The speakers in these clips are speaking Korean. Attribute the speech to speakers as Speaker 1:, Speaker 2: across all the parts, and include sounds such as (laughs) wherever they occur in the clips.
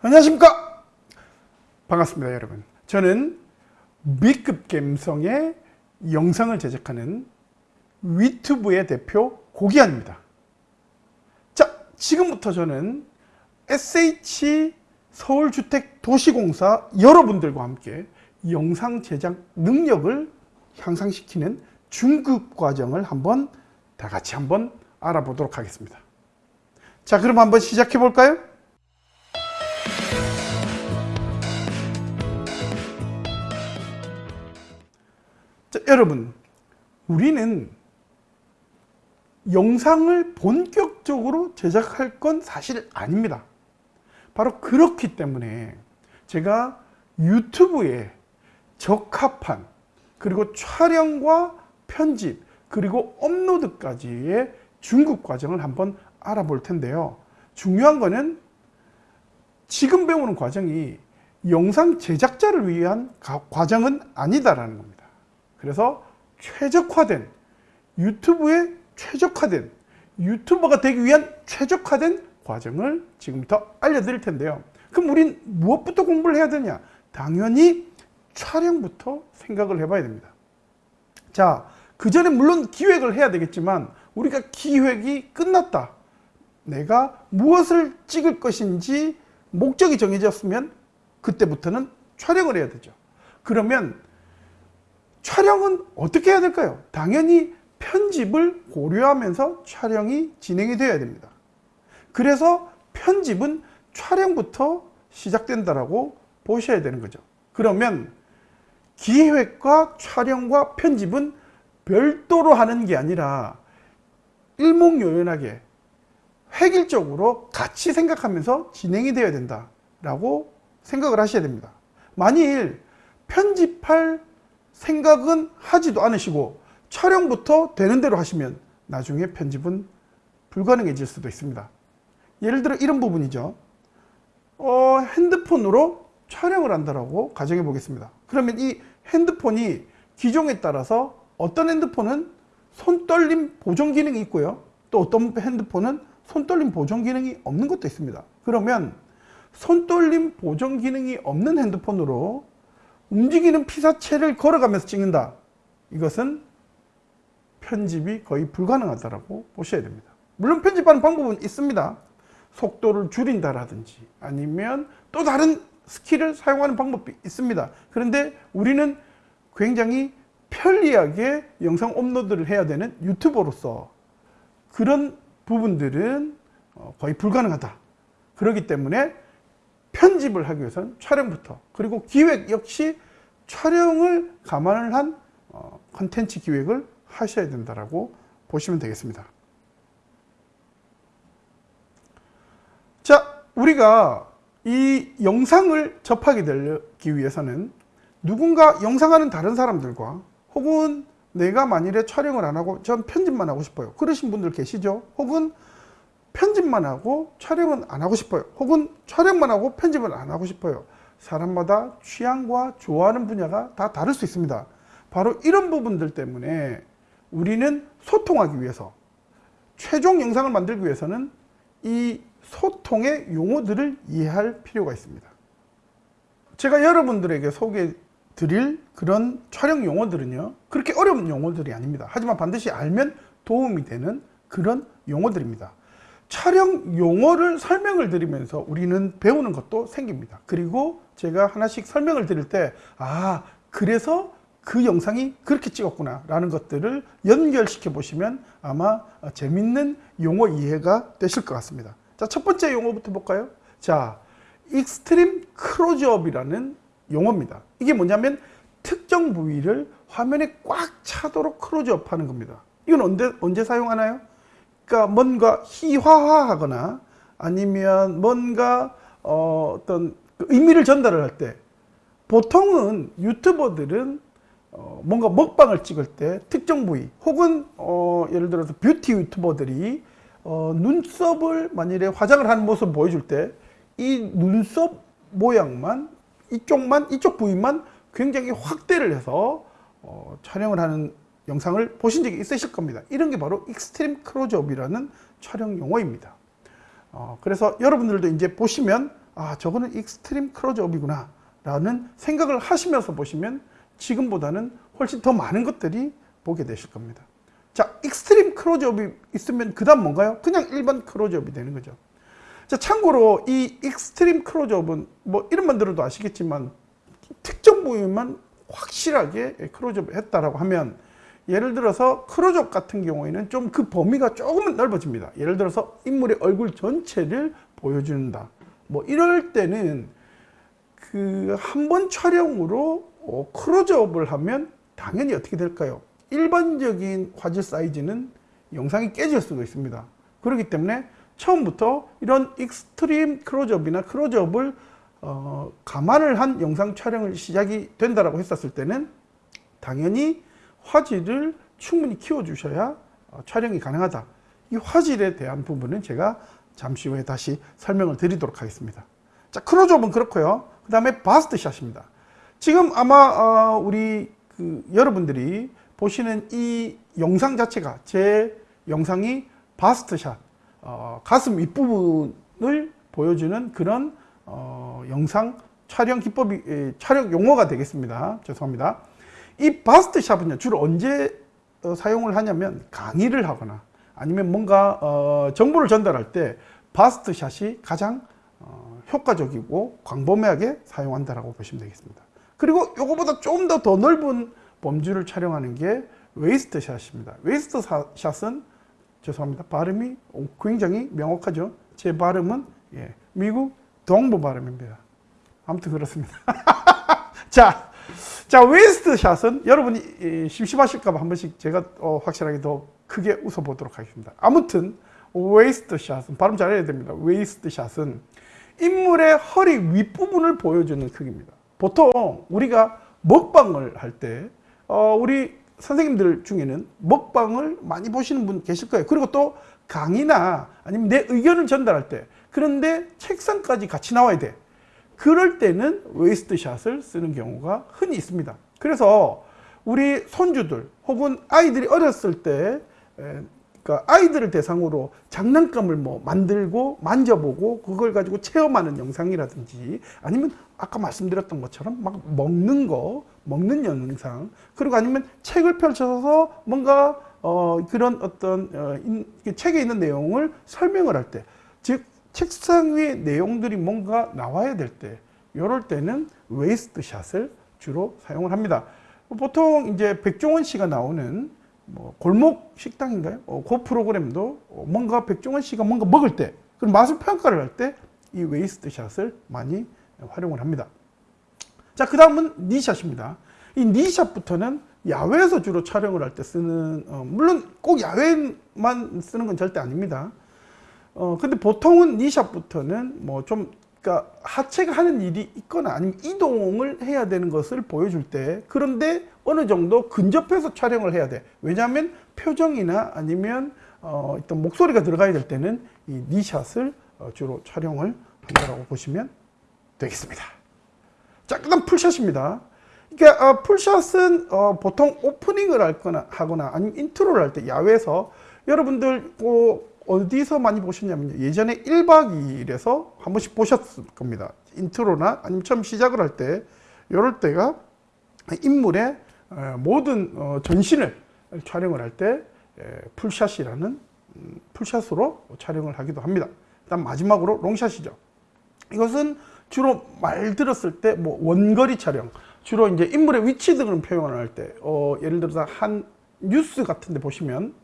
Speaker 1: 안녕하십니까? 반갑습니다 여러분. 저는 B급 감성의 영상을 제작하는 위튜브의 대표 고기환입니다. 자 지금부터 저는 SH 서울주택도시공사 여러분들과 함께 영상 제작 능력을 향상시키는 중급 과정을 한번 다 같이 한번 알아보도록 하겠습니다. 자 그럼 한번 시작해 볼까요? 여러분 우리는 영상을 본격적으로 제작할 건 사실 아닙니다. 바로 그렇기 때문에 제가 유튜브에 적합한 그리고 촬영과 편집 그리고 업로드까지의 중급 과정을 한번 알아볼 텐데요. 중요한 거는 지금 배우는 과정이 영상 제작자를 위한 과정은 아니다라는 겁니다 그래서 최적화된 유튜브에 최적화된 유튜버가 되기 위한 최적화된 과정을 지금부터 알려드릴 텐데요. 그럼 우린 무엇부터 공부를 해야 되냐? 당연히 촬영부터 생각을 해봐야 됩니다. 자, 그 전에 물론 기획을 해야 되겠지만 우리가 기획이 끝났다. 내가 무엇을 찍을 것인지 목적이 정해졌으면 그때부터는 촬영을 해야 되죠. 그러면 촬영은 어떻게 해야 될까요? 당연히 편집을 고려하면서 촬영이 진행이 되어야 됩니다. 그래서 편집은 촬영부터 시작된다라고 보셔야 되는 거죠. 그러면 기획과 촬영과 편집은 별도로 하는 게 아니라 일목요연하게 획일적으로 같이 생각하면서 진행이 되어야 된다라고 생각을 하셔야 됩니다. 만일 편집할 생각은 하지도 않으시고 촬영부터 되는 대로 하시면 나중에 편집은 불가능해질 수도 있습니다. 예를 들어 이런 부분이죠. 어, 핸드폰으로 촬영을 한다라고 가정해 보겠습니다. 그러면 이 핸드폰이 기종에 따라서 어떤 핸드폰은 손떨림 보정 기능이 있고요. 또 어떤 핸드폰은 손떨림 보정 기능이 없는 것도 있습니다. 그러면 손떨림 보정 기능이 없는 핸드폰으로 움직이는 피사체를 걸어가면서 찍는다. 이것은 편집이 거의 불가능하다고 보셔야 됩니다. 물론 편집하는 방법은 있습니다. 속도를 줄인다라든지 아니면 또 다른 스킬을 사용하는 방법이 있습니다. 그런데 우리는 굉장히 편리하게 영상 업로드를 해야 되는 유튜버로서 그런 부분들은 어, 거의 불가능하다. 그렇기 때문에 편집을 하기 위해서는 촬영부터 그리고 기획 역시 촬영을 감안을 한 어, 컨텐츠 기획을 하셔야 된다고 보시면 되겠습니다. 자, 우리가 이 영상을 접하게 되기 위해서는 누군가 영상하는 다른 사람들과 혹은 내가 만일에 촬영을 안 하고 전 편집만 하고 싶어요. 그러신 분들 계시죠? 혹은 편집만 하고 촬영은 안 하고 싶어요. 혹은 촬영만 하고 편집은 안 하고 싶어요. 사람마다 취향과 좋아하는 분야가 다 다를 수 있습니다. 바로 이런 부분들 때문에 우리는 소통하기 위해서 최종 영상을 만들기 위해서는 이 소통의 용어들을 이해할 필요가 있습니다. 제가 여러분들에게 소개해 드릴 그런 촬영 용어들은요 그렇게 어려운 용어들이 아닙니다. 하지만 반드시 알면 도움이 되는 그런 용어들입니다. 촬영 용어를 설명을 드리면서 우리는 배우는 것도 생깁니다. 그리고 제가 하나씩 설명을 드릴 때 아 그래서 그 영상이 그렇게 찍었구나 라는 것들을 연결시켜 보시면 아마 재밌는 용어 이해가 되실 것 같습니다. 자, 첫 번째 용어부터 볼까요? 자, extreme 클로즈업이라는 용어입니다. 이게 뭐냐면 특정 부위를 화면에 꽉 차도록 클로즈업 하는 겁니다. 이건 언제, 언제 사용하나요? 그러니까 뭔가 희화화하거나 아니면 뭔가 어, 떤 의미를 전달을 할 때 보통은 유튜버들은 어, 뭔가 먹방을 찍을 때 특정 부위 혹은 어, 예를 들어서 뷰티 유튜버들이 어, 눈썹을 만일에 화장을 하는 모습을 보여줄 때 이 눈썹 모양만 이쪽만 이쪽 부위만 굉장히 확대를 해서 어, 촬영을 하는 영상을 보신 적이 있으실 겁니다. 이런 게 바로 extreme 클로즈업이라는 촬영 용어입니다. 어, 그래서 여러분들도 이제 보시면 아 저거는 extreme 클로즈업이구나 라는 생각을 하시면서 보시면 지금보다는 훨씬 더 많은 것들이 보게 되실 겁니다. 자, extreme 클로즈업이 있으면 그 다음 뭔가요? 그냥 일반 클로즈업이 되는 거죠. 자, 참고로 이 extreme 클로즈업은 뭐 이름만 들어도 아시겠지만 특정 부위만 확실하게 클로즈업 했다라고 하면 예를 들어서 클로즈업 같은 경우에는 좀 그 범위가 조금은 넓어집니다. 예를 들어서 인물의 얼굴 전체를 보여준다. 뭐 이럴 때는 그 한 번 촬영으로 어, 클로즈업을 하면 당연히 어떻게 될까요? 일반적인 화질 사이즈는 영상이 깨질 수도 있습니다. 그렇기 때문에 처음부터 이런 extreme 클로즈업이나 클로즈업을 어, 감안을 한 영상 촬영을 시작이 된다라고 했었을 때는 당연히 화질을 충분히 키워주셔야 어, 촬영이 가능하다. 이 화질에 대한 부분은 제가 잠시 후에 다시 설명을 드리도록 하겠습니다. 자, 클로즈업은 그렇고요. 그 다음에 바스트샷입니다. 지금 아마 어, 우리 그 여러분들이 보시는 이 영상 자체가 제 영상이 바스트샷 어, 가슴 윗부분을 보여주는 그런 어, 영상 촬영 기법이 에, 촬영 용어가 되겠습니다. 죄송합니다. 이 바스트샷은요 주로 언제 어, 사용을 하냐면 강의를 하거나 아니면 뭔가 어, 정보를 전달할 때 바스트샷이 가장 어, 효과적이고 광범위하게 사용한다라고 보시면 되겠습니다. 그리고 이거보다 좀 더 더 넓은 범주를 촬영하는 게 waist shot입니다. waist shot은 죄송합니다. 발음이 굉장히 명확하죠. 제 발음은 예, 미국 동부 발음입니다. 아무튼 그렇습니다. (laughs) 자, 자 waist shot은 여러분이 심심하실까봐 한 번씩 제가 어, 확실하게 더 크게 웃어보도록 하겠습니다. 아무튼 waist shot은 발음 잘해야 됩니다. waist shot은 인물의 허리 윗부분을 보여주는 크기입니다. 보통 우리가 먹방을 할때 어, 우리 선생님들 중에는 먹방을 많이 보시는 분 계실 거예요. 그리고 또 강의나 아니면 내 의견을 전달할 때 그런데 책상까지 같이 나와야 돼. 그럴 때는 waist shot을 쓰는 경우가 흔히 있습니다. 그래서 우리 손주들 혹은 아이들이 어렸을 때 그러니까 아이들을 대상으로 장난감을 뭐 만들고 만져보고 그걸 가지고 체험하는 영상이라든지 아니면 아까 말씀드렸던 것처럼 막 먹는 거 먹는 영상 그리고 아니면 책을 펼쳐서 뭔가 어 그런 어떤 어 인, 책에 있는 내용을 설명을 할 때 즉 책상 위에 내용들이 뭔가 나와야 될 때 이럴 때는 waist shot을 주로 사용을 합니다 보통 이제 백종원 씨가 나오는 뭐 골목 식당인가요? 어, 그 프로그램도 뭔가 백종원 씨가 뭔가 먹을 때 그런 맛을 평가를 할 때 이 waist shot을 많이 활용을 합니다. 자, 그 다음은 니샷입니다. 이 니샷부터는 야외에서 주로 촬영을 할 때 쓰는, 어, 물론 꼭 야외만 쓰는 건 절대 아닙니다. 어, 근데 보통은 니샷부터는 뭐 좀, 그러니까 하체가 하는 일이 있거나 아니면 이동을 해야 되는 것을 보여줄 때 그런데 어느 정도 근접해서 촬영을 해야 돼. 왜냐하면 표정이나 아니면 어, 어떤 목소리가 들어가야 될 때는 이 니샷을 어, 주로 촬영을 한다고 보시면 되겠습니다. 자, 그 다음 full shot입니다. 그러니까 어, full shot은 어, 보통 오프닝을 할 거나 하거나 아니면 인트로를 할 때 야외에서 여러분들 어, 어디서 많이 보셨냐면 예전에 1박 2일에서 한 번씩 보셨을 겁니다. 인트로나 아니면 처음 시작을 할 때 이럴 때가 인물의 어, 모든 어, 전신을 촬영을 할 때 full shot이라는 음, 풀샷으로 촬영을 하기도 합니다. 일단 마지막으로 롱샷이죠. 이것은 주로 말 들었을 때 뭐 원거리 촬영, 주로 이제 인물의 위치 등을 표현을 할 때, 어, 예를 들어서 한 뉴스 같은 데 보시면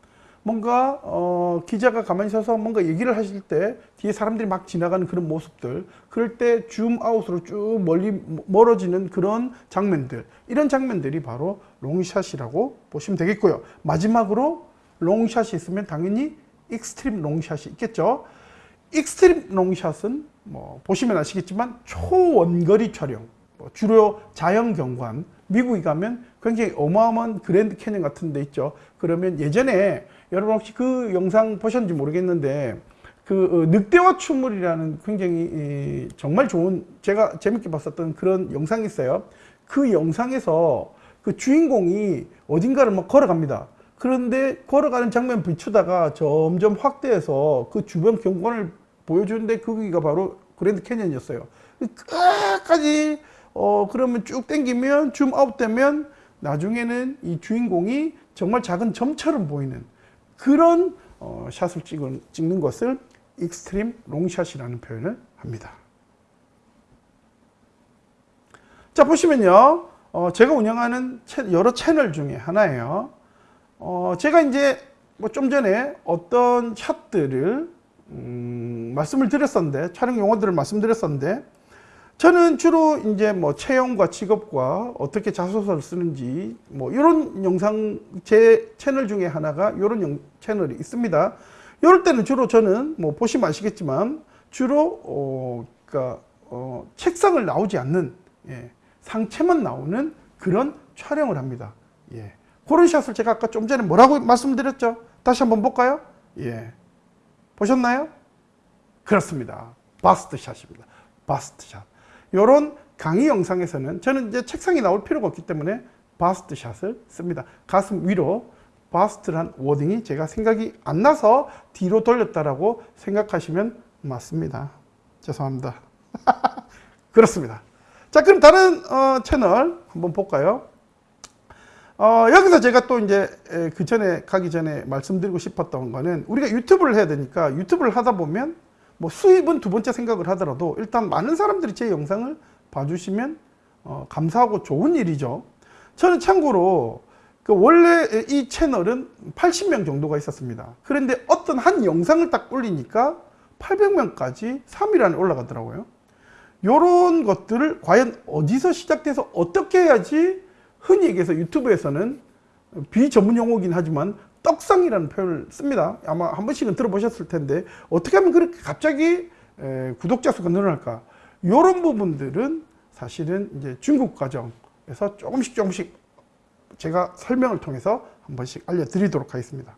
Speaker 1: 뭔가 어, 기자가 가만히 서서 뭔가 얘기를 하실 때 뒤에 사람들이 막 지나가는 그런 모습들 그럴 때 줌 아웃으로 쭉 멀리 멀어지는 그런 장면들 이런 장면들이 바로 롱샷이라고 보시면 되겠고요. 마지막으로 long shot이 있으면 당연히 extreme long shot이 있겠죠. extreme long shot은 뭐 보시면 아시겠지만 초원거리 촬영 뭐 주로 자연 경관 미국에 가면 굉장히 어마어마한 그랜드 캐년 같은 데 있죠. 그러면 예전에 여러분 혹시 그 영상 보셨는지 모르겠는데 그 어, 늑대와 춤을이라는 굉장히 정말 좋은 제가 재밌게 봤었던 그런 영상이 있어요 그 영상에서 그 주인공이 어딘가를 막 걸어갑니다 그런데 걸어가는 장면 비추다가 점점 확대해서 그 주변 경관을 보여주는데 거기가 바로 그랜드 캐년이었어요. 끝까지 어 그러면 쭉 당기면 줌 아웃 되면 나중에는 이 주인공이 정말 작은 점처럼 보이는 그런 어, 샷을 찍은, 찍는 것을 extreme long shot이라는 표현을 합니다. 자 보시면요 어, 제가 운영하는 채, 여러 채널 중에 하나예요 어, 제가 이제 뭐 좀 전에 어떤 샷들을 음, 말씀을 드렸었는데 촬영 용어들을 말씀드렸었는데 저는 주로 이제 뭐 채용과 직업과 어떻게 자소서를 쓰는지 뭐 이런 영상 제 채널 중에 하나가 이런 영, 채널이 있습니다. 이럴 때는 주로 저는 뭐 보시면 아시겠지만 주로 어, 그러니까 어, 책상을 나오지 않는 예, 상체만 나오는 그런 촬영을 합니다. 예. 그런 샷을 제가 아까 좀 전에 뭐라고 말씀드렸죠? 다시 한번 볼까요? 예. 보셨나요? 그렇습니다. bust shot입니다. bust shot. 이런 강의 영상에서는 저는 이제 책상이 나올 필요가 없기 때문에 bust shot을 씁니다. 가슴 위로 bust란 wording이 제가 생각이 안 나서 뒤로 돌렸다라고 생각하시면 맞습니다. 죄송합니다. (laughs) 그렇습니다. 자, 그럼 다른 어, 채널 한번 볼까요? 어, 여기서 제가 또 이제 그 전에 가기 전에 말씀드리고 싶었던 거는 우리가 유튜브를 해야 되니까 유튜브를 하다 보면 뭐 수입은 두 번째 생각을 하더라도 일단 많은 사람들이 제 영상을 봐주시면 어, 감사하고 좋은 일이죠. 저는 참고로 그 원래 이 채널은 80명 정도가 있었습니다. 그런데 어떤 한 영상을 딱 올리니까 800명까지 3일 안에 올라가더라고요. 이런 것들을 과연 어디서 시작돼서 어떻게 해야지 흔히 얘기해서 유튜브에서는 비전문 용어긴 하지만 떡상이라는 표현을 씁니다. 아마 한 번씩은 들어보셨을 텐데 어떻게 하면 그렇게 갑자기 구독자 수가 늘어날까? 이런 부분들은 사실은 이제 중국 과정에서 조금씩 조금씩 제가 설명을 통해서 한 번씩 알려드리도록 하겠습니다.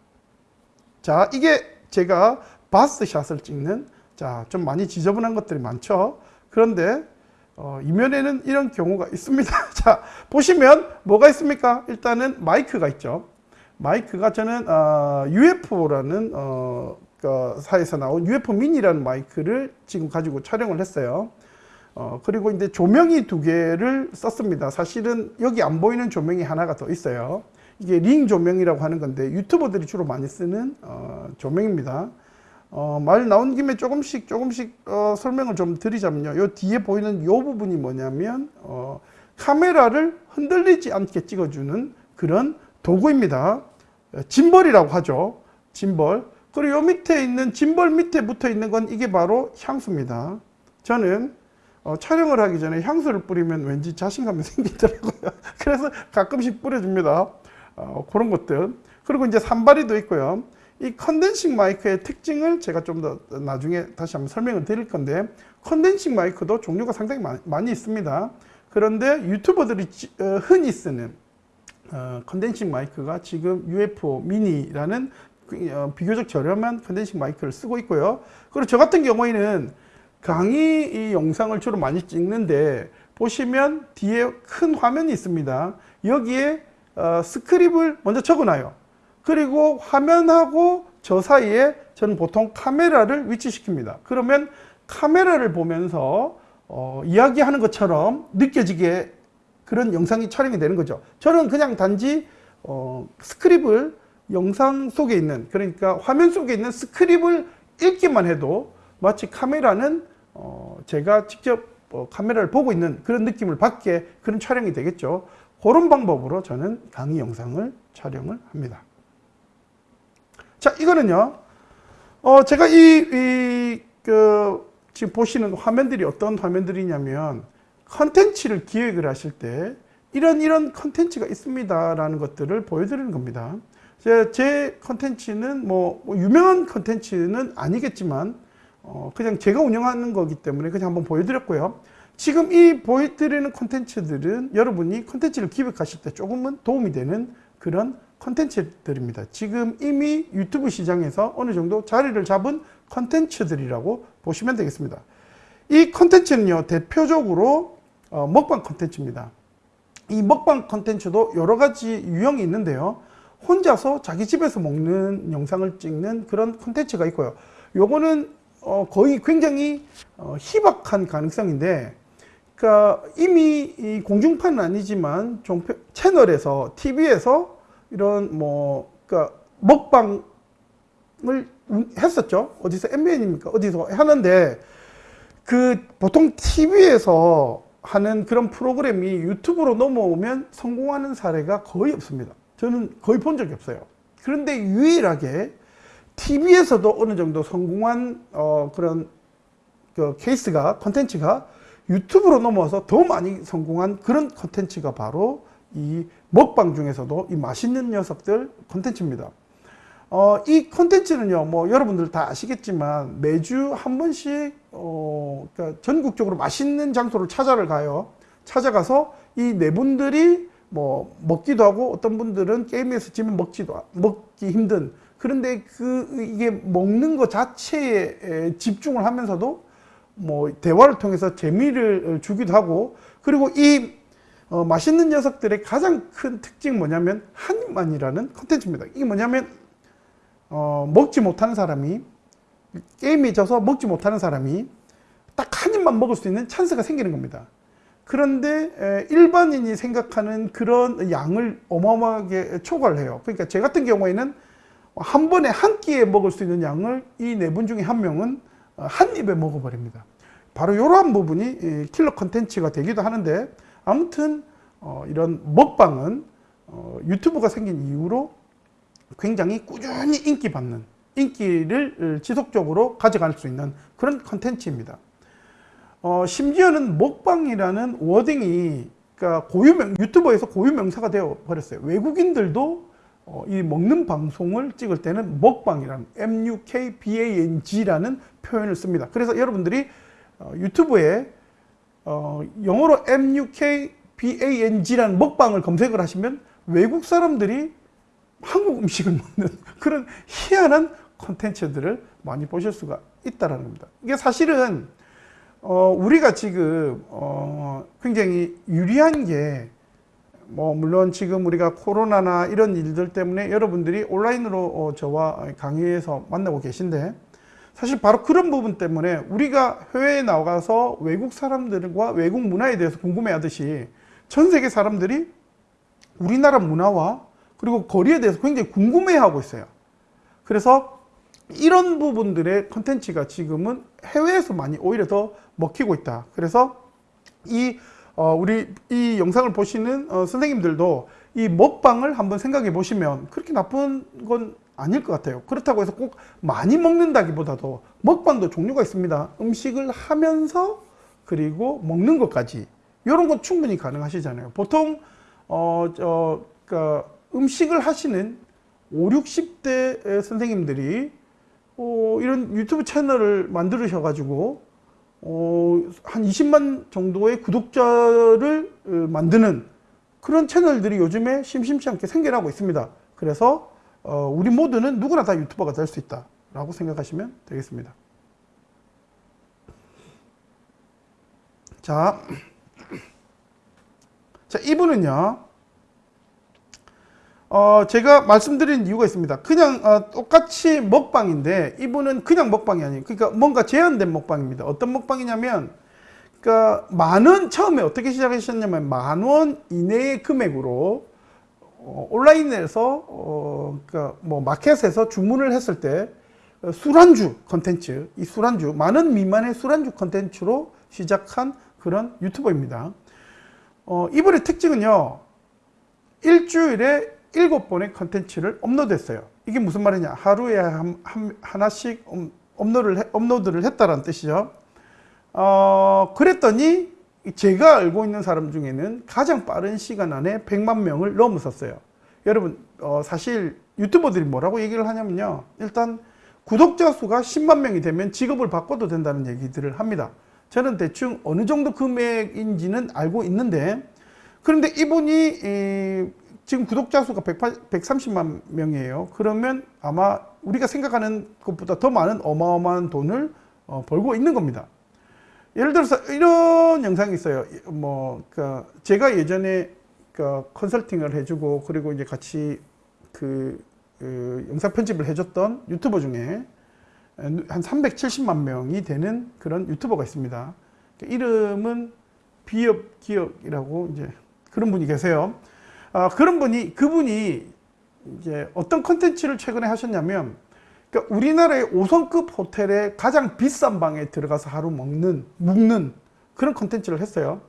Speaker 1: 자, 이게 제가 바스 샷을 찍는 자, 좀 많이 지저분한 것들이 많죠. 그런데 어, 이면에는 이런 경우가 있습니다. (laughs) 자, 보시면 뭐가 있습니까? 일단은 마이크가 있죠. 마이크가 저는 어, UFO라는 어, 그 사에서 나온 UFO 미니라는 마이크를 지금 가지고 촬영을 했어요. 어, 그리고 이제 조명이 두 개를 썼습니다. 사실은 여기 안 보이는 조명이 하나가 더 있어요. 이게 링 조명이라고 하는 건데 유튜버들이 주로 많이 쓰는 어, 조명입니다. 어, 말 나온 김에 조금씩 조금씩 어, 설명을 좀 드리자면요. 요 뒤에 보이는 요 부분이 뭐냐면 어, 카메라를 흔들리지 않게 찍어주는 그런 도구입니다. 짐벌이라고 하죠. 짐벌. 그리고 요 밑에 있는 짐벌 밑에 붙어 있는 건 이게 바로 향수입니다. 저는 어, 촬영을 하기 전에 향수를 뿌리면 왠지 자신감이 (laughs) 생기더라고요. 그래서 가끔씩 뿌려줍니다. 어, 그런 것들. 그리고 이제 삼발이도 있고요. 이 condensing 마이크의 특징을 제가 좀 더 나중에 다시 한번 설명을 드릴 건데 condensing 마이크도 종류가 상당히 많이 있습니다. 그런데 유튜버들이 어, 흔히 쓰는 어, condensing 마이크가 지금 UFO 미니라는 그, 비교적 저렴한 condensing 마이크를 쓰고 있고요. 그리고 저 같은 경우에는 강의 영상을 주로 많이 찍는데 보시면 뒤에 큰 화면이 있습니다. 여기에 스크립을 먼저 적어놔요. 그리고 화면하고 저 사이에 저는 보통 카메라를 위치시킵니다. 그러면 카메라를 보면서 어, 이야기하는 것처럼 느껴지게 그런 영상이 촬영이 되는 거죠. 저는 그냥 단지 어, 스크립을 영상 속에 있는 그러니까 화면 속에 있는 스크립을 읽기만 해도 마치 카메라는 어, 제가 직접 어, 카메라를 보고 있는 그런 느낌을 받게 그런 촬영이 되겠죠. 그런 방법으로 저는 강의 영상을 촬영을 합니다. 자, 이거는요. 어, 제가 이, 이, 그, 지금 보시는 화면들이 어떤 화면들이냐면, 컨텐츠를 기획을 하실 때, 이런, 이런 컨텐츠가 있습니다. 라는 것들을 보여드리는 겁니다. 제, 제 컨텐츠는 뭐, 뭐, 유명한 컨텐츠는 아니겠지만, 어, 그냥 제가 운영하는 거기 때문에 그냥 한번 보여드렸고요. 지금 이 보여드리는 컨텐츠들은 여러분이 컨텐츠를 기획하실 때 조금은 도움이 되는 그런 컨텐츠들입니다. 지금 이미 유튜브 시장에서 어느 정도 자리를 잡은 컨텐츠들이라고 보시면 되겠습니다. 이 컨텐츠는요, 대표적으로 어, 먹방 컨텐츠입니다. 이 먹방 컨텐츠도 여러 가지 유형이 있는데요. 혼자서 자기 집에서 먹는 영상을 찍는 그런 컨텐츠가 있고요. 요거는 어, 거의 굉장히 어, 희박한 가능성인데 그러니까 이미 이 공중파는 아니지만 종편 채널에서 TV에서 이런 뭐 그러니까 먹방을 했었죠. 어디서 MBN입니까? 어디서 하는데 그 보통 TV에서 하는 그런 프로그램이 유튜브로 넘어오면 성공하는 사례가 거의 없습니다. 저는 거의 본 적이 없어요. 그런데 유일하게 TV에서도 어느 정도 성공한 어 그런 그 케이스가 컨텐츠가 유튜브로 넘어와서 더 많이 성공한 그런 컨텐츠가 바로 이 먹방 중에서도 이 맛있는 녀석들 컨텐츠입니다. 어, 이 컨텐츠는요, 뭐 여러분들 다 아시겠지만 매주 한 번씩 어, 그러니까 전국적으로 맛있는 장소를 찾아를 가요. 찾아가서 이 네 분들이 뭐 먹기도 하고 어떤 분들은 게임에서 지면 먹지도 먹기 힘든 그런데 그 이게 먹는 것 자체에 집중을 하면서도 뭐 대화를 통해서 재미를 주기도 하고 그리고 이 어, 맛있는 녀석들의 가장 큰 특징이 뭐냐면 한입만이라는 컨텐츠입니다. 이게 뭐냐면 어, 먹지 못하는 사람이 게임에 져서 먹지 못하는 사람이 딱 한 입만 먹을 수 있는 찬스가 생기는 겁니다. 그런데 에, 일반인이 생각하는 그런 양을 어마어마하게 초과를 해요. 그러니까 제 같은 경우에는 한 번에 한 끼에 먹을 수 있는 양을 이 네 분 중에 한 명은 어, 한 입에 먹어버립니다. 바로 이러한 부분이 킬러 컨텐츠가 되기도 하는데 아무튼 어, 이런 먹방은 어, 유튜브가 생긴 이후로 굉장히 꾸준히 인기 받는 인기를 지속적으로 가져갈 수 있는 그런 컨텐츠입니다. 어, 심지어는 먹방이라는 wording이 그러니까 고유명 유튜버에서 고유명사가 되어 버렸어요. 외국인들도 어, 이 먹는 방송을 찍을 때는 먹방이라는 M-U-K-B-A-N-G라는 표현을 씁니다. 그래서 여러분들이 어, 유튜브에 어, 영어로 M-U-K-B-A-N-G라는 먹방을 검색을 하시면 외국 사람들이 한국 음식을 먹는 (laughs) 그런 희한한 콘텐츠들을 많이 보실 수가 있다는 겁니다. 이게 사실은 어, 우리가 지금 어, 굉장히 유리한 게 뭐 물론 지금 우리가 코로나나 이런 일들 때문에 여러분들이 온라인으로 어, 저와 강의에서 만나고 계신데 사실 바로 그런 부분 때문에 우리가 해외에 나가서 외국 사람들과 외국 문화에 대해서 궁금해 하듯이 전 세계 사람들이 우리나라 문화와 그리고 거리에 대해서 굉장히 궁금해 하고 있어요. 그래서 이런 부분들의 컨텐츠가 지금은 해외에서 많이 오히려 더 먹히고 있다. 그래서 이 어, 우리 이 영상을 보시는 어, 선생님들도 이 먹방을 한번 생각해 보시면 그렇게 나쁜 건 아닐 것 같아요. 그렇다고 해서 꼭 많이 먹는다기보다도 먹방도 종류가 있습니다. 음식을 하면서 그리고 먹는 것까지 이런 건 충분히 가능하시잖아요. 보통 어, 저, 그 음식을 하시는 5, 60대 선생님들이 어, 이런 유튜브 채널을 만들으셔 가지고 어, 한 20만 정도의 구독자를 어, 만드는 그런 채널들이 요즘에 심심치 않게 생겨나고 있습니다. 그래서 어, 우리 모두는 누구나 다 유튜버가 될 수 있다 라고 생각하시면 되겠습니다. 자, 자 이분은요 어, 제가 말씀드린 이유가 있습니다. 그냥 어, 똑같이 먹방인데 이분은 그냥 먹방이 아니에요. 그러니까 뭔가 제한된 먹방입니다. 어떤 먹방이냐면 그러니까 만원 처음에 어떻게 시작하셨냐면 만 원 이내의 금액으로 어, 온라인에서 어, 그러니까 뭐 마켓에서 주문을 했을 때 술안주 컨텐츠 이 술안주 만원 미만의 술안주 컨텐츠로 시작한 그런 유튜버입니다. 어, 이분의 특징은요 일주일에 일곱 번의 컨텐츠를 업로드했어요. 이게 무슨 말이냐? 하루에 한, 한, 하나씩 업로드를, 업로드를 했다는 뜻이죠. 어, 그랬더니 제가 알고 있는 사람 중에는 가장 빠른 시간 안에 100만 명을 넘었었어요. 여러분, 어, 사실 유튜버들이 뭐라고 얘기를 하냐면요. 일단 구독자 수가 10만 명이 되면 직업을 바꿔도 된다는 얘기들을 합니다. 저는 대충 어느 정도 금액인지는 알고 있는데 그런데 이분이 지금 구독자 수가 130만 명이에요. 그러면 아마 우리가 생각하는 것보다 더 많은 어마어마한 돈을 어, 벌고 있는 겁니다. 예를 들어서 이런 영상이 있어요. 뭐, 그 제가 예전에 그 컨설팅을 해주고 그리고 이제 같이 그, 그 영상 편집을 해줬던 유튜버 중에 한 370만 명이 되는 그런 유튜버가 있습니다. 이름은 비업 기업이라고 이제 그런 분이 계세요. 아, 그런 분이 그분이 이제 어떤 컨텐츠를 최근에 하셨냐면 그러니까 우리나라의 5성급 호텔의 가장 비싼 방에 들어가서 하루 먹는 묵는 그런 컨텐츠를 했어요.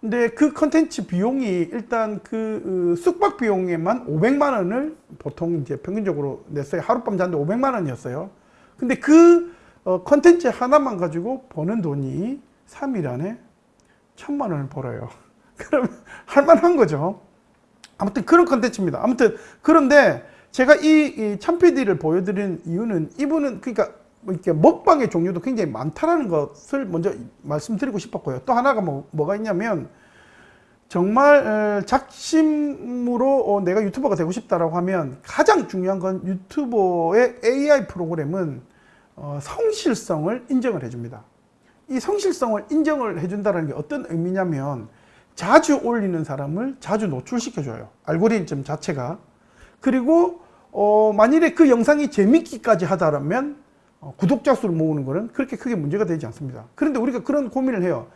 Speaker 1: 근데 그 컨텐츠 비용이 일단 그 어, 숙박 비용에만 500만 원을 보통 이제 평균적으로 냈어요. 하룻밤 자는데 500만 원이었어요. 근데 그 어, 컨텐츠 하나만 가지고 버는 돈이 3일 안에 천만 원을 벌어요. (laughs) 그럼 할만한 거죠. 아무튼 그런 컨텐츠입니다. 아무튼 그런데 제가 이, 이 참PD를 보여드린 이유는 이분은 그러니까 뭐 이렇게 먹방의 종류도 굉장히 많다라는 것을 먼저 말씀드리고 싶었고요. 또 하나가 뭐, 뭐가 있냐면 정말 작심으로 어, 내가 유튜버가 되고 싶다라고 하면 가장 중요한 건 유튜버의 AI 프로그램은 어, 성실성을 인정을 해줍니다. 이 성실성을 인정을 해준다는 게 어떤 의미냐면 자주 올리는 사람을 자주 노출시켜줘요. 알고리즘 자체가. 그리고 어, 만일에 그 영상이 재밌기까지 하다면 어, 구독자 수를 모으는 것은 그렇게 크게 문제가 되지 않습니다. 그런데 우리가 그런 고민을 해요.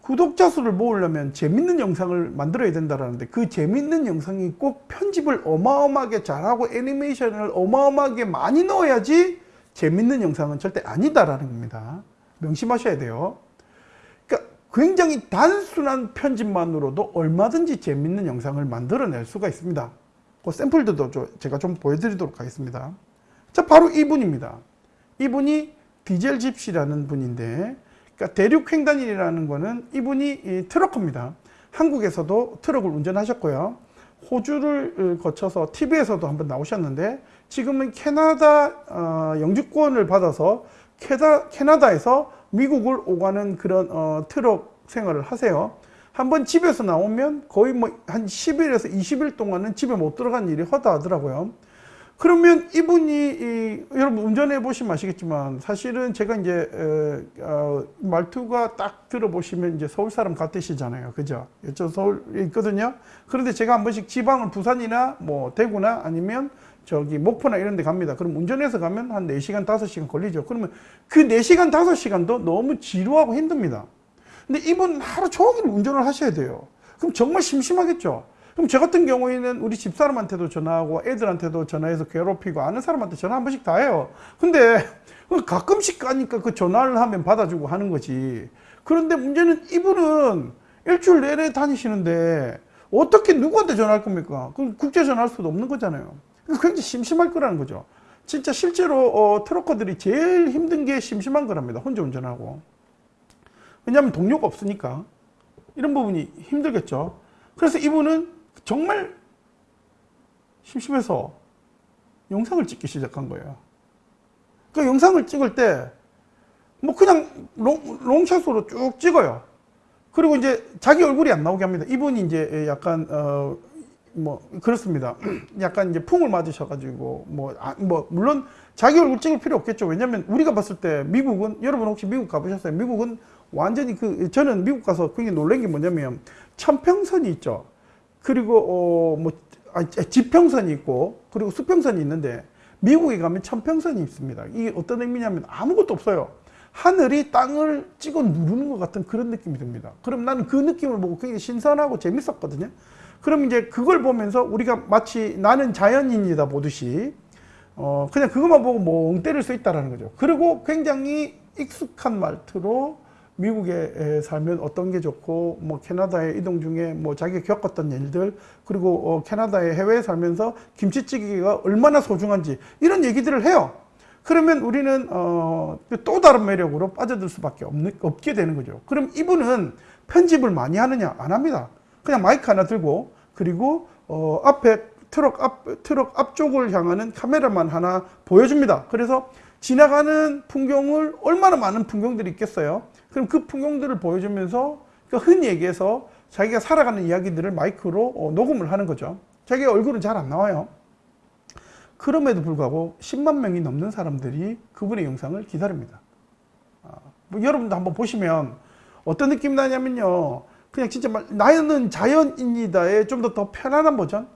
Speaker 1: 구독자 수를 모으려면 재밌는 영상을 만들어야 된다는데 그 재밌는 영상이 꼭 편집을 어마어마하게 잘하고 애니메이션을 어마어마하게 많이 넣어야지 재밌는 영상은 절대 아니다라는 겁니다. 명심하셔야 돼요. 굉장히 단순한 편집만으로도 얼마든지 재밌는 영상을 만들어낼 수가 있습니다. 그 샘플들도 제가 좀 보여드리도록 하겠습니다. 자, 바로 이분입니다. 이분이 디젤 집시라는 분인데 그러니까 대륙 횡단이라는 거는 이분이 트럭커입니다. 한국에서도 트럭을 운전하셨고요. 호주를 어, 거쳐서 TV에서도 한번 나오셨는데 지금은 캐나다 어, 영주권을 받아서 캐나다에서 미국을 오가는 그런 어, 트럭 생활을 하세요. 한번 집에서 나오면 거의 뭐 한 10일에서 20일 동안은 집에 못 들어간 일이 허다 하더라고요. 그러면 이분이 이, 여러분 운전해 보시면 아시겠지만 사실은 제가 이제 에, 어, 말투가 딱 들어보시면 이제 서울 사람 같으시잖아요. 그죠? 저 서울에 있거든요. 그런데 제가 한 번씩 지방을 부산이나 뭐 대구나 아니면 저기 목포나 이런 데 갑니다. 그럼 운전해서 가면 한 4시간, 5시간 걸리죠. 그러면 그 4시간, 5시간도 너무 지루하고 힘듭니다. 근데 이분 하루 종일 운전을 하셔야 돼요. 그럼 정말 심심하겠죠. 그럼 저 같은 경우에는 우리 집사람한테도 전화하고 애들한테도 전화해서 괴롭히고 아는 사람한테 전화 한 번씩 다 해요. 근데 가끔씩 가니까 그 전화를 하면 받아주고 하는 거지. 그런데 문제는 이분은 일주일 내내 다니시는데 어떻게 누구한테 전화할 겁니까? 그 국제 전화할 수도 없는 거잖아요. 굉장히 심심할 거라는 거죠. 진짜 실제로 어, 트럭커들이 제일 힘든 게 심심한 거랍니다. 혼자 운전하고. 왜냐하면 동료가 없으니까. 이런 부분이 힘들겠죠. 그래서 이분은 정말 심심해서 영상을 찍기 시작한 거예요. 그 영상을 찍을 때 뭐 그냥 롱, 롱샷으로 쭉 찍어요. 그리고 이제 자기 얼굴이 안 나오게 합니다. 이분이 이제 약간 어 뭐 그렇습니다. (clears throat) 약간 이제 풍을 맞으셔가지고 뭐, 아, 뭐 물론 자기 얼굴 찍을 필요 없겠죠. 왜냐면 우리가 봤을 때 미국은 여러분 혹시 미국 가보셨어요? 미국은 완전히 그 저는 미국 가서 굉장히 놀란 게 뭐냐면 천평선이 있죠. 그리고 어뭐 아, 지평선이 있고 그리고 수평선이 있는데 미국에 가면 천평선이 있습니다. 이게 어떤 의미냐면 아무것도 없어요. 하늘이 땅을 찍어 누르는 것 같은 그런 느낌이 듭니다. 그럼 나는 그 느낌을 보고 굉장히 신선하고 재밌었거든요. 그럼 이제 그걸 보면서 우리가 마치 나는 자연인이다 보듯이 어 그냥 그것만 보고 멍 때릴 수 있다라는 거죠. 그리고 굉장히 익숙한 말투로 미국에 살면 어떤 게 좋고 뭐 캐나다에 이동 중에 뭐 자기가 겪었던 일들 그리고 어 캐나다에 해외에 살면서 김치찌개가 얼마나 소중한지 이런 얘기들을 해요. 그러면 우리는 어 또 다른 매력으로 빠져들 수밖에 없는, 없게 되는 거죠. 그럼 이분은 편집을 많이 하느냐 안 합니다. 그냥 마이크 하나 들고 그리고 어 앞에 트럭 앞 트럭 앞쪽을 향하는 카메라만 하나 보여줍니다. 그래서 지나가는 풍경을 얼마나 많은 풍경들이 있겠어요. 그럼 그 풍경들을 보여주면서 그러니까 흔히 얘기해서 자기가 살아가는 이야기들을 마이크로 어, 녹음을 하는 거죠. 자기 얼굴은 잘 안 나와요. 그럼에도 불구하고 10만 명이 넘는 사람들이 그분의 영상을 기다립니다. 아, 뭐 여러분도 한번 보시면 어떤 느낌 나냐면요. 그냥 진짜 말, 나는 자연인이다의 좀 더 더 편안한 버전.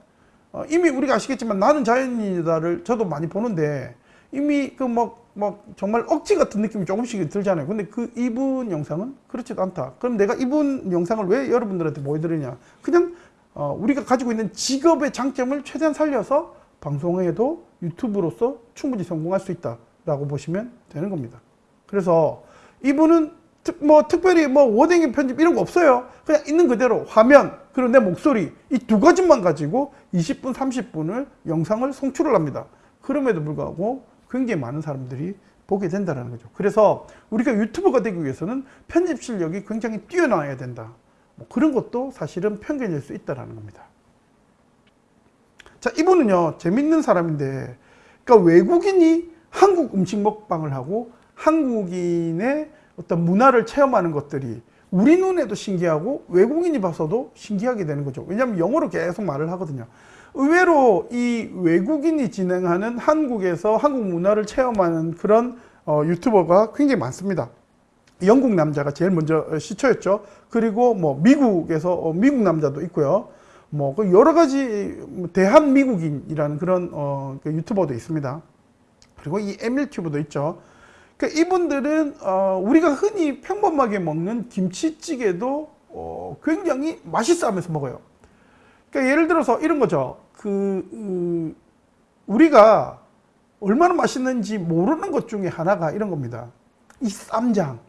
Speaker 1: 어, 이미 우리가 아시겠지만 나는 자연인이다를 저도 많이 보는데 이미 그뭐뭐 정말 억지 같은 느낌이 조금씩 들잖아요. 근데 그 이분 영상은 그렇지도 않다. 그럼 내가 이분 영상을 왜 여러분들한테 보여드리냐? 그냥 어, 우리가 가지고 있는 직업의 장점을 최대한 살려서 방송에도 유튜브로서 충분히 성공할 수 있다라고 보시면 되는 겁니다. 그래서 이분은 특, 뭐 특별히 뭐 워딩 편집 이런 거 없어요. 그냥 있는 그대로 화면 그리고 내 목소리 이 두 가지만 가지고 20분 30분을 영상을 송출을 합니다. 그럼에도 불구하고 굉장히 많은 사람들이 보게 된다는 거죠. 그래서 우리가 유튜버가 되기 위해서는 편집 실력이 굉장히 뛰어나야 된다. 뭐 그런 것도 사실은 편견일 수 있다는 겁니다. 자, 이분은요, 재밌는 사람인데, 그러니까 외국인이 한국 음식 먹방을 하고 한국인의 어떤 문화를 체험하는 것들이 우리 눈에도 신기하고 외국인이 봐서도 신기하게 되는 거죠. 왜냐하면 영어로 계속 말을 하거든요. 의외로 이 외국인이 진행하는 한국에서 한국 문화를 체험하는 그런 어, 유튜버가 굉장히 많습니다. 영국 남자가 제일 먼저 시초였죠. 그리고 뭐 미국에서 어, 미국 남자도 있고요. 뭐그 여러 가지 대한 미국인이라는 그런 어, 그 유튜버도 있습니다. 그리고 이 에밀튜브도 있죠. 그러니까 이분들은 어, 우리가 흔히 평범하게 먹는 김치찌개도 어, 굉장히 맛있어 하면서 먹어요. 그러니까 예를 들어서 이런 거죠. 그 음, 우리가 얼마나 맛있는지 모르는 것 중에 하나가 이런 겁니다. 이 쌈장.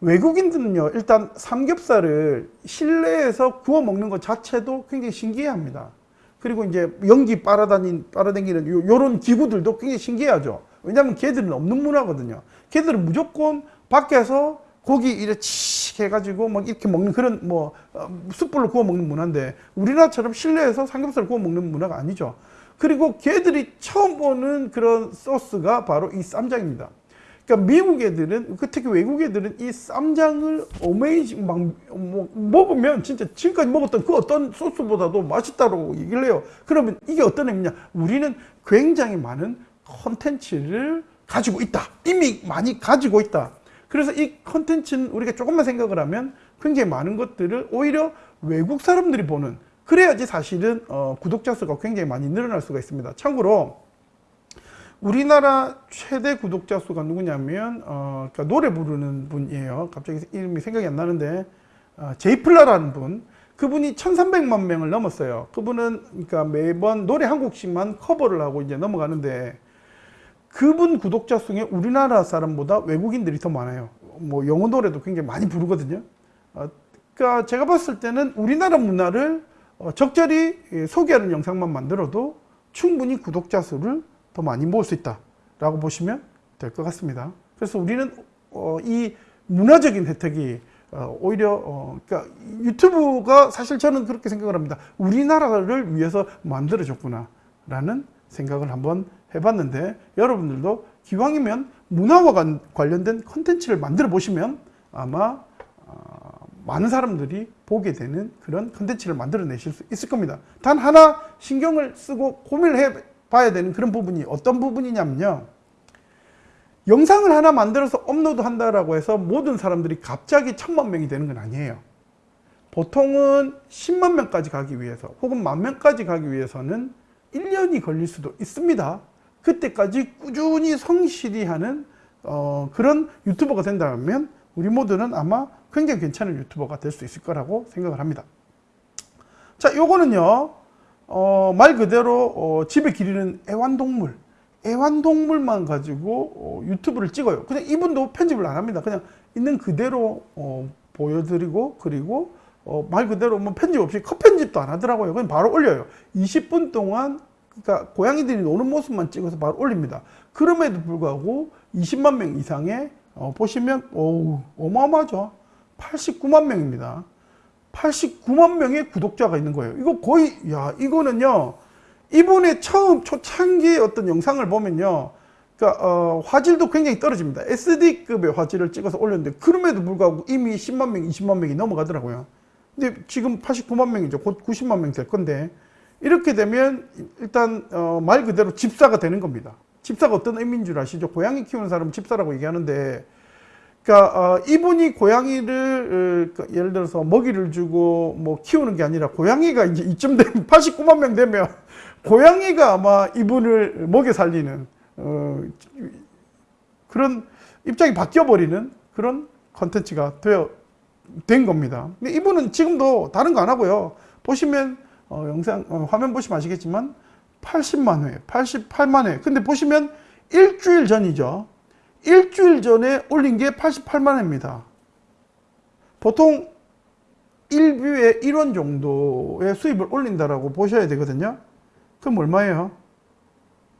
Speaker 1: 외국인들은요, 일단 삼겹살을 실내에서 구워 먹는 것 자체도 굉장히 신기해합니다. 그리고 이제 연기 빨아다닌, 빨아당기는 요, 요런 기구들도 굉장히 신기하죠. 왜냐하면 걔들은 없는 문화거든요. 걔들은 무조건 밖에서 고기 이렇게 치 해가지고 막 이렇게 먹는 그런 뭐 어, 숯불로 구워 먹는 문화인데 우리나라처럼 실내에서 삼겹살 구워 먹는 문화가 아니죠. 그리고 걔들이 처음 보는 그런 소스가 바로 이 쌈장입니다. 그러니까 미국 애들은 그 특히 외국 애들은 이 쌈장을 어메이징 막 뭐, 먹으면 진짜 지금까지 먹었던 그 어떤 소스보다도 맛있다고 얘기를 해요. 그러면 이게 어떤 의미냐? 우리는 굉장히 많은 컨텐츠를 가지고 있다. 이미 많이 가지고 있다. 그래서 이 컨텐츠는 우리가 조금만 생각을 하면 굉장히 많은 것들을 오히려 외국 사람들이 보는 그래야지 사실은 어, 구독자 수가 굉장히 많이 늘어날 수가 있습니다. 참고로 우리나라 최대 구독자 수가 누구냐면 어, 그러니까 노래 부르는 분이에요. 갑자기 이름이 생각이 안 나는데 어, 제이플라라는 분. 그분이 1,300만 명을 넘었어요. 그분은 그러니까 매번 노래 한 곡씩만 커버를 하고 이제 넘어가는데 그분 구독자 중에 우리나라 사람보다 외국인들이 더 많아요. 뭐 영어 노래도 굉장히 많이 부르거든요. 어, 그러니까 제가 봤을 때는 우리나라 문화를 어, 적절히 예, 소개하는 영상만 만들어도 충분히 구독자 수를 더 많이 모을 수 있다 라고 보시면 될 것 같습니다. 그래서 우리는 어, 이 문화적인 혜택이 어, 오히려 어, 그러니까 유튜브가 사실 저는 그렇게 생각을 합니다. 우리나라를 위해서 만들어졌구나 라는 생각을 한번 해봤는데 여러분들도 기왕이면 문화와 관- 관련된 컨텐츠를 만들어 보시면 아마 어, 많은 사람들이 보게 되는 그런 컨텐츠를 만들어내실 수 있을 겁니다. 단 하나 신경을 쓰고 고민을 해 봐야 되는 그런 부분이 어떤 부분이냐면요. 영상을 하나 만들어서 업로드 한다라고 해서 모든 사람들이 갑자기 천만 명이 되는 건 아니에요. 보통은 10만 명까지 가기 위해서 혹은 만 명까지 가기 위해서는 1년이 걸릴 수도 있습니다. 그때까지 꾸준히 성실히 하는 어, 그런 유튜버가 된다면 우리 모두는 아마 굉장히 괜찮은 유튜버가 될 수 있을 거라고 생각을 합니다. 자, 요거는요, 어, 말 그대로 어, 집에 기르는 애완동물, 애완동물만 가지고 어, 유튜브를 찍어요. 그냥 이분도 편집을 안 합니다. 그냥 있는 그대로 어, 보여드리고 그리고 어, 말 그대로 뭐 편집 없이 컷 편집도 안 하더라고요. 그냥 바로 올려요. 20분 동안 그러니까 고양이들이 노는 모습만 찍어서 바로 올립니다. 그럼에도 불구하고 20만 명 이상의 어, 보시면 오 어마어마하죠. 89만 명입니다. 89만 명의 구독자가 있는 거예요. 이거 거의 야 이거는요 이분의 처음 초창기 어떤 영상을 보면요. 그러니까 어, 화질도 굉장히 떨어집니다. SD급의 화질을 찍어서 올렸는데 그럼에도 불구하고 이미 10만 명, 20만 명이 넘어가더라고요. 근데 지금 89만 명이죠. 곧 90만 명 될 건데 이렇게 되면 일단 어, 말 그대로 집사가 되는 겁니다. 집사가 어떤 의미인 줄 아시죠? 고양이 키우는 사람은 집사라고 얘기하는데 그러니까 어, 이분이 고양이를 어, 그 예를 들어서 먹이를 주고 뭐 키우는 게 아니라 고양이가 이제 이쯤 되면 (laughs) 89만 명 되면 고양이가 아마 이분을 먹여 살리는 어, 그런 입장이 바뀌어 버리는 그런 컨텐츠가 되어 된 겁니다. 근데 이분은 지금도 다른 거 안 하고요. 보시면 어, 영상 어, 화면 보시면 아시겠지만 80만 회, 88만 회. 근데 보시면 일주일 전이죠. 일주일 전에 올린 게 88만 회입니다. 보통 1뷰에 1원 정도의 수입을 올린다라고 보셔야 되거든요. 그럼 얼마예요?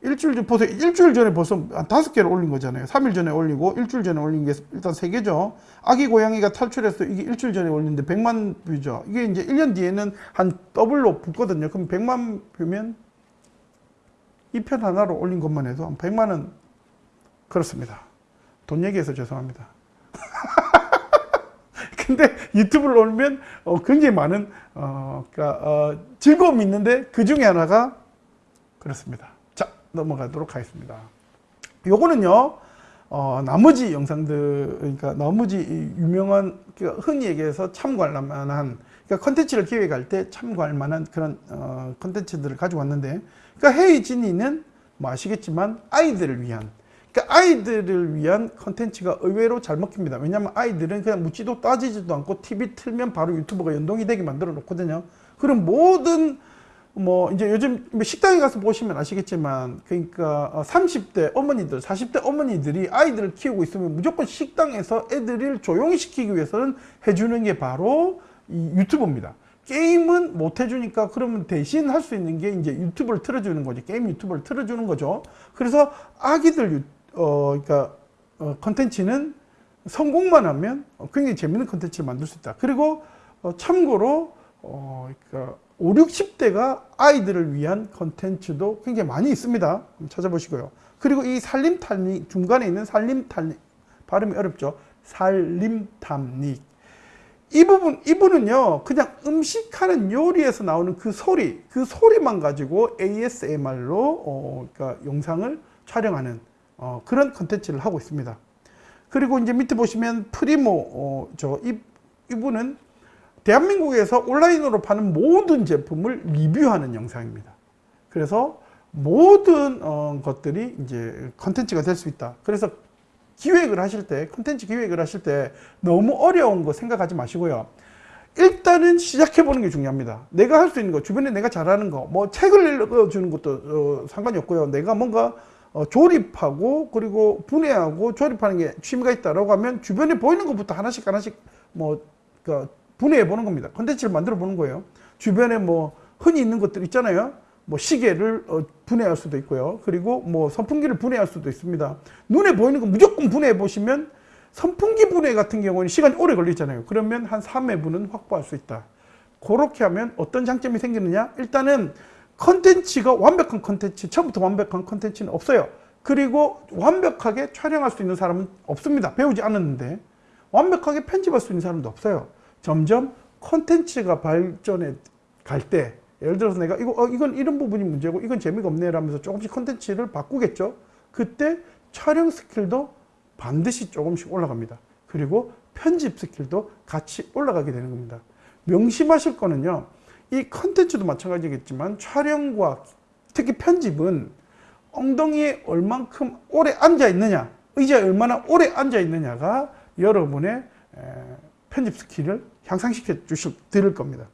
Speaker 1: 일주일 전, 보세요. 일주일 전에 벌써 한 다섯 개를 올린 거잖아요. 3일 전에 올리고, 일주일 전에 올린 게 일단 세 개죠. 아기 고양이가 탈출해서 이게 일주일 전에 올렸는데 100만 view죠. 이게 이제 1년 뒤에는 한 더블로 붙거든요. 그럼 100만 view면 이 편 하나로 올린 것만 해도 한 100만 원 그렇습니다. 돈 얘기해서 죄송합니다. (laughs) 근데 유튜브를 올리면 어, 굉장히 많은 어, 그러니까, 어, 즐거움이 있는데 그 중에 하나가 그렇습니다. 자 넘어가도록 하겠습니다. 요거는요 어, 나머지 영상들 그러니까 나머지 유명한 그러니까 흔히 얘기해서 참고할 만한 그러니까 컨텐츠를 기획할 때 참고할 만한 그런 어, 컨텐츠들을 가지고 왔는데 그러니까 헤이진이는 뭐 아시겠지만 아이들을 위한 그러니까 아이들을 위한 컨텐츠가 의외로 잘 먹힙니다. 왜냐하면 아이들은 그냥 묻지도 따지지도 않고 TV 틀면 바로 유튜버가 연동이 되게 만들어 놓거든요. 그럼 모든 뭐 이제 요즘 식당에 가서 보시면 아시겠지만 그러니까 30대 어머니들, 40대 어머니들이 아이들을 키우고 있으면 무조건 식당에서 애들을 조용히 시키기 위해서는 해주는 게 바로 이 유튜브입니다. 게임은 못 해주니까 그러면 대신 할 수 있는 게 이제 유튜브를 틀어주는 거지. 게임 유튜브를 틀어주는 거죠. 그래서 아기들 유, 어, 그러니까 어, 컨텐츠는 성공만 하면 굉장히 재밌는 컨텐츠를 만들 수 있다. 그리고 어, 참고로 어, 그러니까 5, 60대가 아이들을 위한 컨텐츠도 굉장히 많이 있습니다. 찾아보시고요. 그리고 이 살림탈닉 중간에 있는 살림탈닉 발음이 어렵죠. 살림탐닉 이 부분 이분은요 그냥 음식하는 요리에서 나오는 그 소리 그 소리만 가지고 ASMR로 어, 그러니까 영상을 촬영하는 어, 그런 컨텐츠를 하고 있습니다. 그리고 이제 밑에 보시면 프리모 어, 저 이, 이분은 대한민국에서 온라인으로 파는 모든 제품을 리뷰하는 영상입니다. 그래서 모든 어, 것들이 이제 컨텐츠가 될 수 있다. 그래서 기획을 하실 때, 컨텐츠 기획을 하실 때 너무 어려운 거 생각하지 마시고요. 일단은 시작해 보는 게 중요합니다. 내가 할 수 있는 거, 주변에 내가 잘하는 거, 뭐 책을 읽어주는 것도 어, 상관이 없고요. 내가 뭔가 어, 조립하고 그리고 분해하고 조립하는 게 취미가 있다라고 하면 주변에 보이는 것부터 하나씩 하나씩 뭐 그러니까 분해해 보는 겁니다. 컨텐츠를 만들어 보는 거예요. 주변에 뭐 흔히 있는 것들 있잖아요. 뭐 시계를 어, 분해할 수도 있고요. 그리고 뭐 선풍기를 분해할 수도 있습니다. 눈에 보이는 거 무조건 분해해 보시면 선풍기 분해 같은 경우는 시간이 오래 걸리잖아요. 그러면 한 3회분은 확보할 수 있다. 그렇게 하면 어떤 장점이 생기느냐? 일단은 컨텐츠가 완벽한 컨텐츠, 처음부터 완벽한 컨텐츠는 없어요. 그리고 완벽하게 촬영할 수 있는 사람은 없습니다. 배우지 않았는데. 완벽하게 편집할 수 있는 사람도 없어요. 점점 컨텐츠가 발전해 갈 때, 예를 들어서 내가 이거, 어, 이건 이런 부분이 문제고, 이건 재미가 없네, 라면서 조금씩 컨텐츠를 바꾸겠죠? 그때 촬영 스킬도 반드시 조금씩 올라갑니다. 그리고 편집 스킬도 같이 올라가게 되는 겁니다. 명심하실 거는요, 이 컨텐츠도 마찬가지겠지만 촬영과 특히 편집은 엉덩이에 얼만큼 오래 앉아 있느냐 의자에 얼마나 오래 앉아 있느냐가 여러분의 편집 스킬을 향상시켜 주실 드릴 겁니다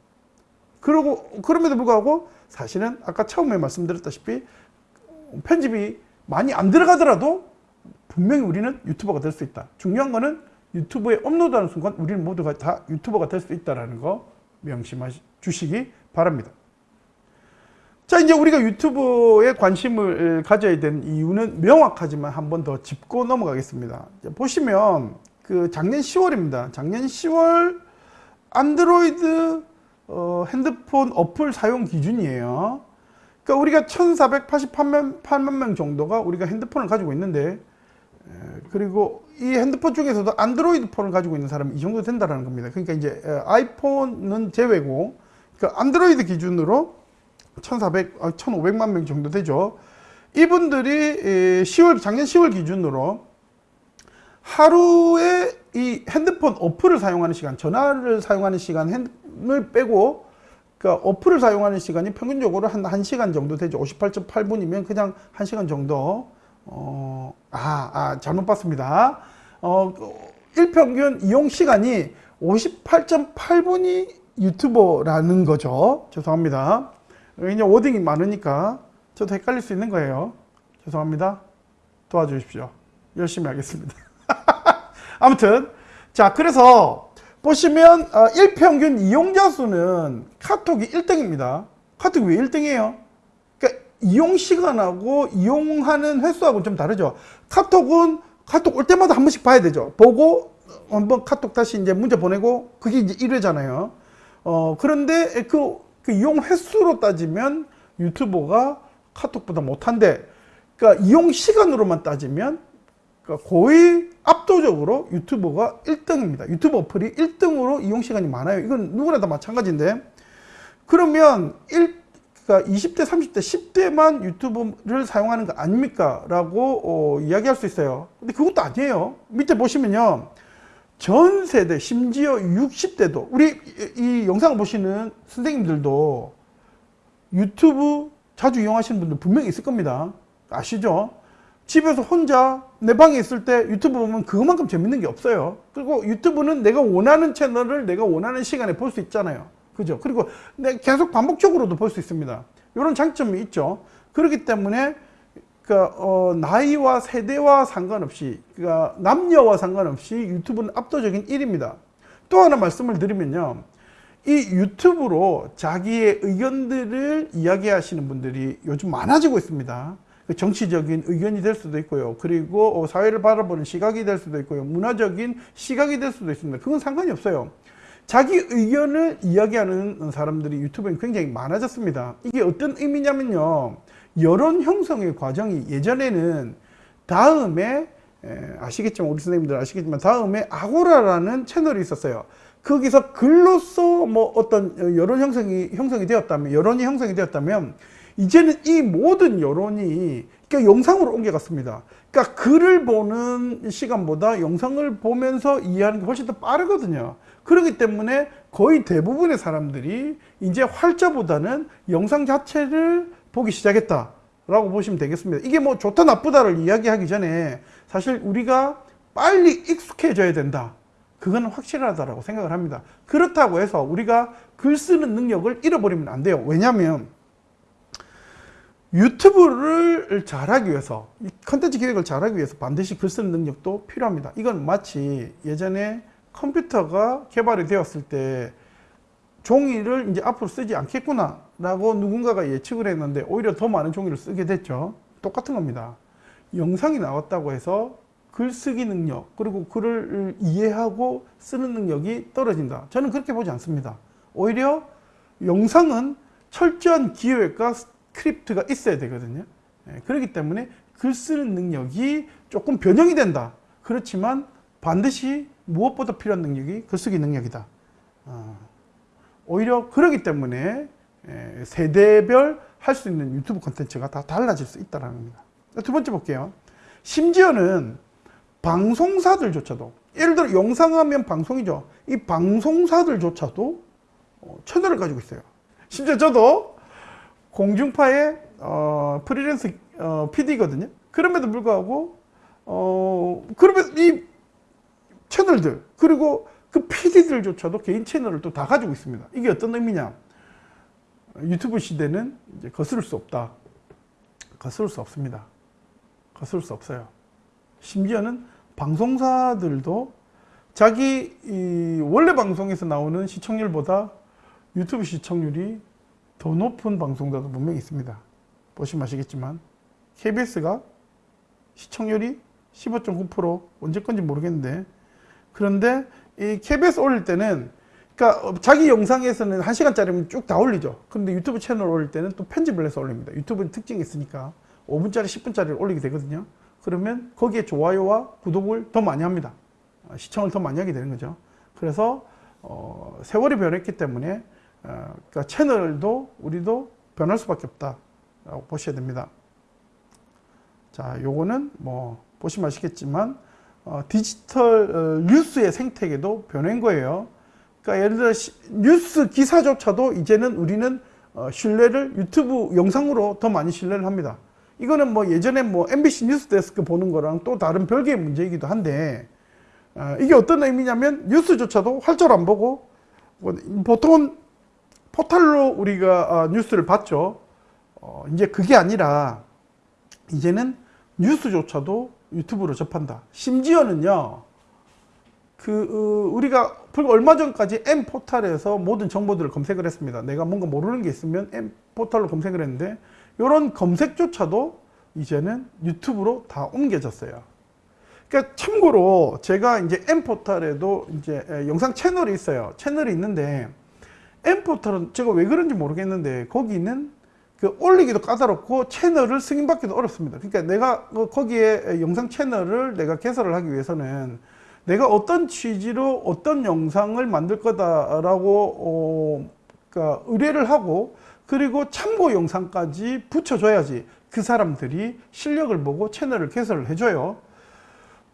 Speaker 1: 그러고 그럼에도 불구하고 사실은 아까 처음에 말씀드렸다시피 편집이 많이 안 들어가더라도 분명히 우리는 유튜버가 될 수 있다 중요한 거는 유튜브에 업로드하는 순간 우리는 모두가 다 유튜버가 될 수 있다는 거 명심하시 주시기 바랍니다. 자, 이제 우리가 유튜브에 관심을 가져야 되는 이유는 명확하지만 한 번 더 짚고 넘어가겠습니다. 보시면 그 작년 10월입니다. 작년 10월 안드로이드 어, 핸드폰 어플 사용 기준이에요. 그러니까 우리가 1488만 8만 명 정도가 우리가 핸드폰을 가지고 있는데 그리고 이 핸드폰 중에서도 안드로이드 폰을 가지고 있는 사람이 이 정도 된다는 겁니다. 그러니까 이제 아이폰은 제외고 그러니까 안드로이드 기준으로 1,400, 1,500만 아, 명 정도 되죠. 이분들이 10월 작년 10월 기준으로 하루에 이 핸드폰 어플을 사용하는 시간, 전화를 사용하는 시간을 빼고 그러니까 어플을 사용하는 시간이 평균적으로 한 1시간 정도 되죠. 58.8분이면 그냥 1시간 정도 어, 아, 아, 잘못 봤습니다. 어, 일평균 이용 시간이 58.8분이 유튜버라는 거죠. 죄송합니다. 이제 워딩이 많으니까 저도 헷갈릴 수 있는 거예요. 죄송합니다. 도와주십시오. 열심히 하겠습니다. 아무튼 자 그래서 보시면 어, 일평균 이용자 수는 카톡이 1등입니다. 카톡이 왜 1등이에요? 그러니까 이용 시간하고 이용하는 횟수하고는 좀 다르죠. 카톡은 카톡 올 때마다 한 번씩 봐야 되죠. 보고 한번 카톡 다시 이제 문자 보내고 그게 이제 1회잖아요. 어 그런데 그, 그 이용 횟수로 따지면 유튜버가 카톡보다 못한데 그러니까 이용 시간으로만 따지면 그러니까 거의 압도적으로 유튜버가 1등입니다. 유튜브 어플이 1등으로 이용 시간이 많아요. 이건 누구나 다 마찬가지인데 그러면 1, 그러니까 20대, 30대, 10대만 유튜브를 사용하는 거 아닙니까? 라고 어, 이야기할 수 있어요. 근데 그것도 아니에요. 밑에 보시면요. 전 세대, 심지어 60대도 우리 이 영상을 보시는 선생님들도 유튜브 자주 이용하시는 분들 분명히 있을 겁니다. 아시죠? 집에서 혼자 내 방에 있을 때 유튜브 보면 그것만큼 재밌는 게 없어요. 그리고 유튜브는 내가 원하는 채널을 내가 원하는 시간에 볼 수 있잖아요. 그죠? 그리고 내 계속 반복적으로도 볼 수 있습니다. 이런 장점이 있죠. 그렇기 때문에 그러니까 어, 나이와 세대와 상관없이 그러니까 남녀와 상관없이 유튜브는 압도적인 1위입니다. 또 하나 말씀을 드리면요. 이 유튜브로 자기의 의견들을 이야기하시는 분들이 요즘 많아지고 있습니다. 그 정치적인 의견이 될 수도 있고요. 그리고 어, 사회를 바라보는 시각이 될 수도 있고요. 문화적인 시각이 될 수도 있습니다. 그건 상관이 없어요. 자기 의견을 이야기하는 사람들이 유튜브에 굉장히 많아졌습니다. 이게 어떤 의미냐면요. 여론 형성의 과정이 예전에는 다음에 아시겠지만 우리 선생님들 아시겠지만 다음에 아고라라는 채널이 있었어요. 거기서 글로써 뭐 어떤 여론 형성이 형성이 되었다면 여론이 형성이 되었다면 이제는 이 모든 여론이 그러니까 영상으로 옮겨갔습니다. 그러니까 글을 보는 시간보다 영상을 보면서 이해하는 게 훨씬 더 빠르거든요. 그렇기 때문에 거의 대부분의 사람들이 이제 활자보다는 영상 자체를 보기 시작했다. 라고 보시면 되겠습니다. 이게 뭐 좋다 나쁘다를 이야기하기 전에 사실 우리가 빨리 익숙해져야 된다. 그건 확실하다고 생각을 합니다. 그렇다고 해서 우리가 글 쓰는 능력을 잃어버리면 안 돼요. 왜냐하면 유튜브를 잘하기 위해서 컨텐츠 기획을 잘하기 위해서 반드시 글 쓰는 능력도 필요합니다. 이건 마치 예전에 컴퓨터가 개발이 되었을 때 종이를 이제 앞으로 쓰지 않겠구나 라고 누군가가 예측을 했는데 오히려 더 많은 종이를 쓰게 됐죠. 똑같은 겁니다. 영상이 나왔다고 해서 글쓰기 능력 그리고 글을 이해하고 쓰는 능력이 떨어진다. 저는 그렇게 보지 않습니다. 오히려 영상은 철저한 기획과 스크립트가 있어야 되거든요. 예, 그렇기 때문에 글 쓰는 능력이 조금 변형이 된다. 그렇지만 반드시 무엇보다 필요한 능력이 글쓰기 능력이다. 어, 오히려 그러기 때문에 예, 세대별 할 수 있는 유튜브 콘텐츠가 다 달라질 수 있다는 겁니다. 두 번째 볼게요. 심지어는 방송사들조차도 예를 들어 영상하면 방송이죠. 이 방송사들조차도 어, 채널을 가지고 있어요. 심지어 저도 공중파의 어, 프리랜서 어, PD거든요. 그럼에도 불구하고 어, 그러면 이 채널들 그리고 그 PD들조차도 개인 채널을 또 다 가지고 있습니다. 이게 어떤 의미냐? 유튜브 시대는 이제 거스를 수 없다. 거스를 수 없습니다. 거스를 수 없어요. 심지어는 방송사들도 자기 원래 방송에서 나오는 시청률보다 유튜브 시청률이 더 높은 방송사도 분명히 있습니다. 보시면 아시겠지만 KBS가 시청률이 15.9% 언제 건지 모르겠는데 그런데 이 KBS 올릴 때는 그러니까 자기 영상에서는 1시간짜리면 쭉 다 올리죠. 그런데 유튜브 채널 올릴 때는 또 편집을 해서 올립니다. 유튜브는 특징이 있으니까 5분짜리, 10분짜리를 올리게 되거든요. 그러면 거기에 좋아요와 구독을 더 많이 합니다. 어, 시청을 더 많이 하게 되는 거죠. 그래서 어, 세월이 변했기 때문에 어, 그러니까 채널도 우리도 변할 수밖에 없다 라고 보셔야 됩니다. 자, 요거는 뭐 보시면 아시겠지만 어, 디지털 어, 뉴스의 생태계도 변한 거예요. 그러니까 예를 들어 시, 뉴스 기사조차도 이제는 우리는 어, 신뢰를 유튜브 영상으로 더 많이 신뢰를 합니다. 이거는 뭐 예전에 뭐 MBC 뉴스데스크 보는 거랑 또 다른 별개의 문제이기도 한데 어, 이게 어떤 의미냐면 뉴스조차도 활절 안 보고 뭐 보통은 포털로 우리가 어, 뉴스를 봤죠. 어, 이제 그게 아니라 이제는 뉴스조차도 유튜브로 접한다. 심지어는요. 그 어, 우리가 얼마 전까지 M 포털에서 모든 정보들을 검색을 했습니다. 내가 뭔가 모르는 게 있으면 M 포털로 검색을 했는데 이런 검색조차도 이제는 유튜브로 다 옮겨졌어요. 그러니까 참고로 제가 이제 M 포털에도 이제 영상 채널이 있어요. 채널이 있는데 M 포털은 제가 왜 그런지 모르겠는데 거기는 그 올리기도 까다롭고 채널을 승인받기도 어렵습니다. 그러니까 내가 그 거기에 영상 채널을 내가 개설을 하기 위해서는 내가 어떤 취지로 어떤 영상을 만들 거다 라고 어, 그러니까 의뢰를 하고 그리고 참고 영상까지 붙여줘야지 그 사람들이 실력을 보고 채널을 개설을 해줘요.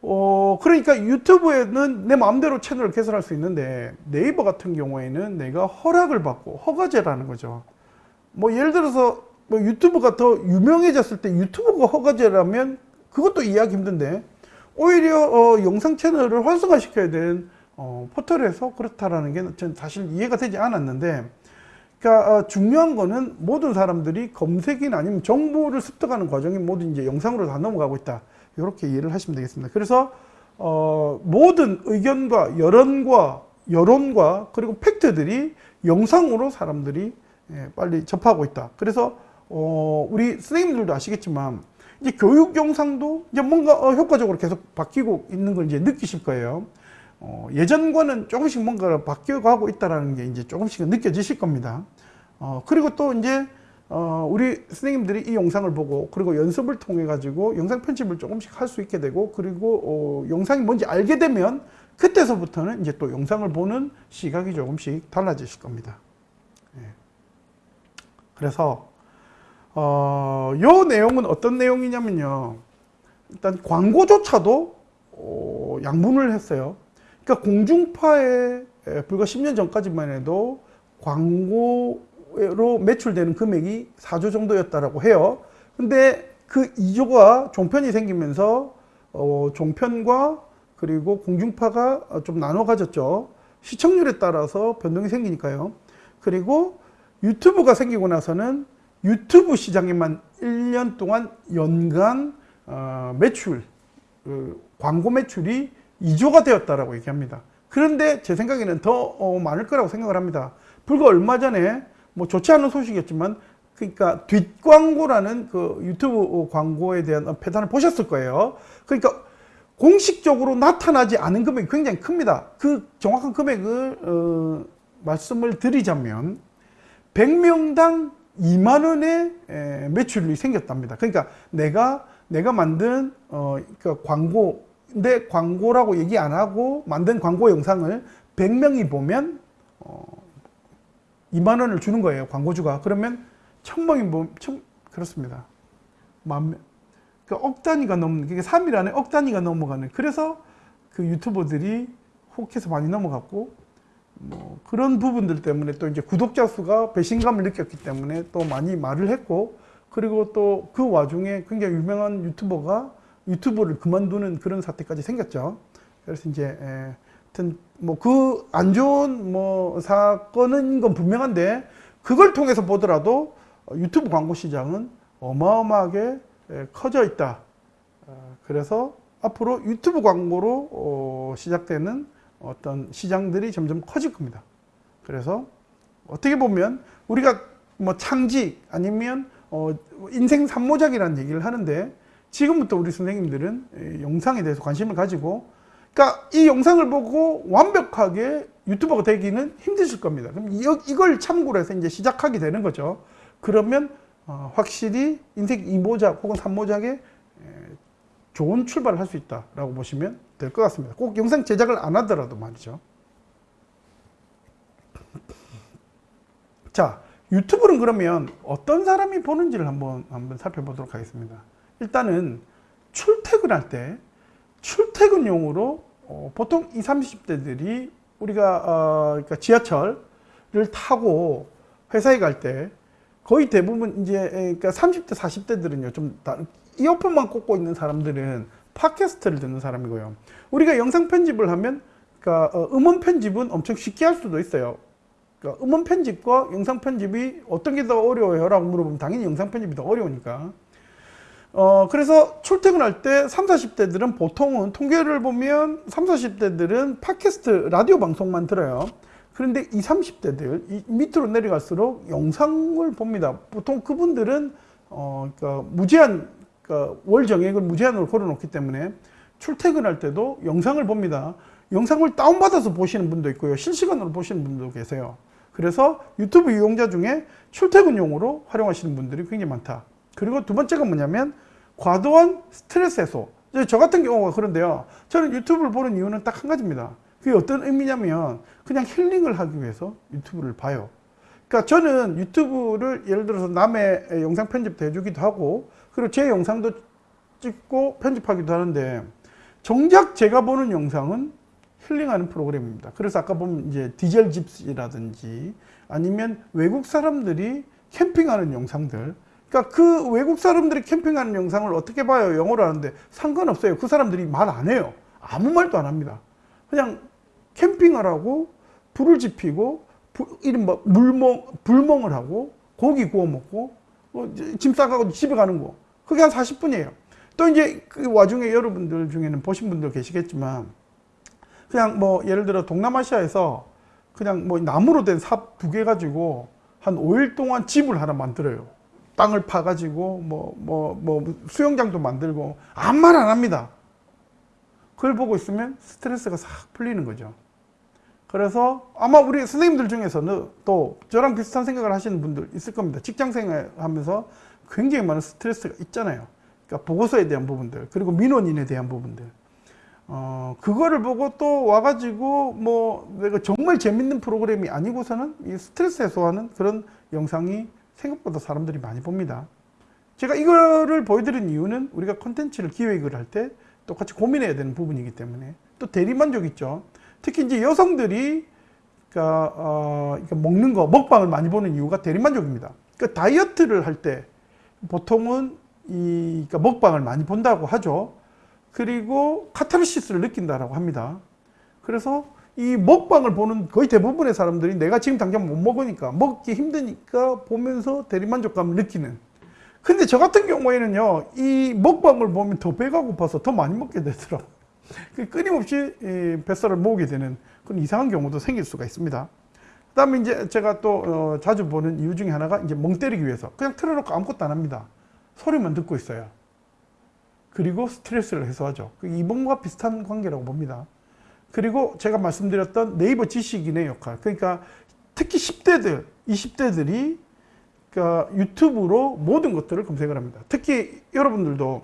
Speaker 1: 어, 그러니까 유튜브에는 내 마음대로 채널을 개설할 수 있는데 네이버 같은 경우에는 내가 허락을 받고 허가제라는 거죠. 뭐 예를 들어서 뭐 유튜브가 더 유명해졌을 때 유튜브가 허가제라면 그것도 이해하기 힘든데 오히려 어, 영상 채널을 활성화시켜야 되는 어, 포털에서 그렇다라는 게 저는 사실 이해가 되지 않았는데 그러니까 어, 중요한 거는 모든 사람들이 검색이나 아니면 정보를 습득하는 과정이 모두 이제 영상으로 다 넘어가고 있다 이렇게 이해를 하시면 되겠습니다 그래서 어, 모든 의견과 여론과 여론과 그리고 팩트들이 영상으로 사람들이 예, 빨리 접하고 있다 그래서 어, 우리 선생님들도 아시겠지만 이제 교육 영상도 이제 뭔가 어, 효과적으로 계속 바뀌고 있는 걸 이제 느끼실 거예요. 어, 예전과는 조금씩 뭔가 바뀌어가고 있다는 게 이제 조금씩 느껴지실 겁니다. 어, 그리고 또 이제 어, 우리 선생님들이 이 영상을 보고 그리고 연습을 통해 가지고 영상 편집을 조금씩 할 수 있게 되고 그리고 어, 영상이 뭔지 알게 되면 그때서부터는 이제 또 영상을 보는 시각이 조금씩 달라지실 겁니다. 예. 그래서 어, 요 내용은 어떤 내용이냐면요. 일단 광고조차도 어, 양분을 했어요. 그러니까 공중파에 불과 10년 전까지만 해도 광고 로 매출되는 금액이 4조 정도였다라고 해요. 근데 그 2조가 종편이 생기면서 어, 종편과 그리고 공중파가 좀 나눠 가졌죠. 시청률에 따라서 변동이 생기니까요. 그리고 유튜브가 생기고 나서는 유튜브 시장에만 1년 동안 연간 어, 매출, 그 광고 매출이 2조가 되었다라고 얘기합니다. 그런데 제 생각에는 더 어, 많을 거라고 생각을 합니다. 불과 얼마 전에 뭐 좋지 않은 소식이었지만 그러니까 뒷광고라는 그 유튜브 광고에 대한 패단을 보셨을 거예요. 그러니까 공식적으로 나타나지 않은 금액이 굉장히 큽니다. 그 정확한 금액을 어, 말씀을 드리자면 100명당 2만 원의 매출이 생겼답니다. 그러니까 내가 내가 만든 어, 그 광고 내 광고라고 얘기 안 하고 만든 광고 영상을 100명이 보면 어, 2만 원을 주는 거예요. 광고주가. 그러면 천명이 보면 천, 그렇습니다. 만 명. 그억 단위가 넘는 그게 3일 안에 억 단위가 넘어가는 그래서 그 유튜버들이 혹해서 많이 넘어갔고 뭐 그런 부분들 때문에 또 이제 구독자 수가 배신감을 느꼈기 때문에 또 많이 말을 했고 그리고 또 그 와중에 굉장히 유명한 유튜버가 유튜브를 그만두는 그런 사태까지 생겼죠. 그래서 이제 에, 하여튼 뭐 그 안 좋은 뭐 사건은 건 분명한데 그걸 통해서 보더라도 유튜브 광고 시장은 어마어마하게 커져 있다. 어, 그래서 앞으로 유튜브 광고로 어, 시작되는 어떤 시장들이 점점 커질 겁니다. 그래서 어떻게 보면 우리가 뭐 창직 아니면 어 인생 삼모작이라는 얘기를 하는데 지금부터 우리 선생님들은 영상에 대해서 관심을 가지고 그러니까 이 영상을 보고 완벽하게 유튜버가 되기는 힘드실 겁니다. 그럼 이걸 참고로 해서 이제 시작하게 되는 거죠. 그러면 어 확실히 인생 2모작 혹은 3모작에 좋은 출발을 할 수 있다라고 보시면 될 것 같습니다. 꼭 영상 제작을 안 하더라도 말이죠. 자, 유튜브는 그러면 어떤 사람이 보는지를 한번 한번 살펴보도록 하겠습니다. 일단은 출퇴근할 때 출퇴근용으로 어, 보통 20, 30대들이 우리가 어, 그러니까 지하철을 타고 회사에 갈 때 거의 대부분 이제 그러니까 30대 40대들은요 좀 다른 이어폰만 꽂고 있는 사람들은 팟캐스트를 듣는 사람이고요. 우리가 영상 편집을 하면 그러니까 어, 음원 편집은 엄청 쉽게 할 수도 있어요. 그러니까 음원 편집과 영상 편집이 어떤 게 더 어려워요? 라고 물어보면 당연히 영상 편집이 더 어려우니까. 어, 그래서 출퇴근할 때 30, 40대들은 보통은 통계를 보면 30, 40대들은 팟캐스트 라디오 방송만 들어요. 그런데 20, 30대들 이 밑으로 내려갈수록 영상을 봅니다. 보통 그분들은 어, 그러니까 무제한 그러니까 월 정액을 무제한으로 걸어놓기 때문에 출퇴근할 때도 영상을 봅니다. 영상을 다운받아서 보시는 분도 있고요. 실시간으로 보시는 분도 계세요. 그래서 유튜브 이용자 중에 출퇴근용으로 활용하시는 분들이 굉장히 많다. 그리고 두 번째가 뭐냐면 과도한 스트레스 해소. 저 같은 경우가 그런데요. 저는 유튜브를 보는 이유는 딱 한 가지입니다. 그게 어떤 의미냐면 그냥 힐링을 하기 위해서 유튜브를 봐요. 그러니까 저는 유튜브를 예를 들어서 남의 영상 편집도 해주기도 하고 그리고 제 영상도 찍고 편집하기도 하는데 정작 제가 보는 영상은 힐링하는 프로그램입니다. 그래서 아까 보면 이제 디젤 집시라든지 아니면 외국 사람들이 캠핑하는 영상들 그러니까 그 외국 사람들이 캠핑하는 영상을 어떻게 봐요? 영어로 하는데 상관없어요. 그 사람들이 말 안 해요. 아무 말도 안 합니다. 그냥 캠핑을 하고 불을 지피고 부- 이른바 물멍, 불멍을 하고 고기 구워 먹고 어, 이제 짐 싸가고 집에 가는 거. 그게 한 40분이에요. 또 이제 그 와중에 여러분들 중에는 보신 분들 계시겠지만 그냥 뭐 예를 들어 동남아시아에서 그냥 뭐 나무로 된 삽 두 개 가지고 한 5일 동안 집을 하나 만들어요. 땅을 파가지고 뭐 뭐 뭐 수영장도 만들고 아무 말 안 합니다. 그걸 보고 있으면 스트레스가 싹 풀리는 거죠. 그래서 아마 우리 선생님들 중에서는 또 저랑 비슷한 생각을 하시는 분들 있을 겁니다. 직장 생활 하면서 굉장히 많은 스트레스가 있잖아요. 그러니까 보고서에 대한 부분들 그리고 민원인에 대한 부분들. 어, 그거를 보고 또 와가지고 뭐 내가 정말 재밌는 프로그램이 아니고서는 이 스트레스 해소하는 그런 영상이 생각보다 사람들이 많이 봅니다. 제가 이거를 보여드린 이유는 우리가 콘텐츠를 기획을 할 때 똑같이 고민해야 되는 부분이기 때문에 또 대리만족 있죠. 특히 이제 여성들이 그러니까, 어, 그러니까 먹는 거 먹방을 많이 보는 이유가 대리만족입니다. 그러니까 다이어트를 할 때 보통은 이 그러니까 먹방을 많이 본다고 하죠. 그리고 카타르시스를 느낀다라고 합니다. 그래서 이 먹방을 보는 거의 대부분의 사람들이 내가 지금 당장 못 먹으니까 먹기 힘드니까 보면서 대리만족감을 느끼는. 근데 저 같은 경우에는요 이 먹방을 보면 더 배가 고파서 더 많이 먹게 되더라고요. (laughs) 그 끊임없이 이 뱃살을 모으게 되는 그런 이상한 경우도 생길 수가 있습니다. 그 다음에 이제 제가 또 어, 자주 보는 이유 중에 하나가 이제 멍 때리기 위해서 그냥 틀어놓고 아무것도 안 합니다. 소리만 듣고 있어요. 그리고 스트레스를 해소하죠. 그 이봉과 비슷한 관계라고 봅니다 그리고 제가 말씀드렸던 네이버 지식인의 역할. 그러니까 특히 10대들 20대들이 그러니까 유튜브로 모든 것들을 검색을 합니다. 특히 여러분들도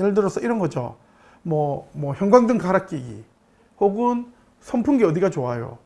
Speaker 1: 예를 들어서 이런 거죠. 뭐, 뭐 형광등 갈아 끼기 혹은 선풍기 어디가 좋아요?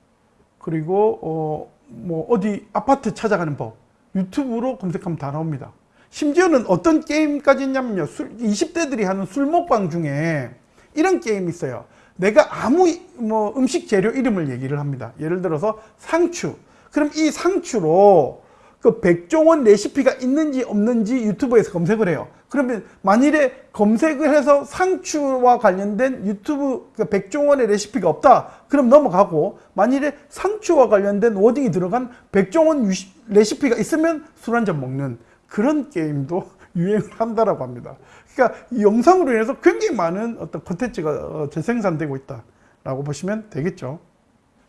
Speaker 1: 그리고 어, 뭐 어디 아파트 찾아가는 법. 유튜브로 검색하면 다 나옵니다. 심지어는 어떤 게임까지 있냐면요. 술, 20대들이 하는 술 먹방 중에 이런 게임이 있어요 내가 아무 이- 뭐 음식 재료 이름을 얘기를 합니다. 예를 들어서 상추. 그럼 이 상추로 그 백종원 레시피가 있는지 없는지 유튜브에서 검색을 해요. 그러면 만일에 검색을 해서 상추와 관련된 유튜브 그 백종원의 레시피가 없다. 그럼 넘어가고 만일에 상추와 관련된 워딩이 들어간 백종원 레시피가 있으면 술 한 잔 먹는 그런 게임도 (laughs) 유행을 한다라고 합니다 그러니까 이 영상으로 인해서 굉장히 많은 어떤 콘텐츠가 어, 재생산되고 있다라고 보시면 되겠죠.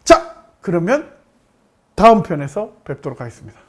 Speaker 1: 자 그러면 다음 편에서 뵙도록 하겠습니다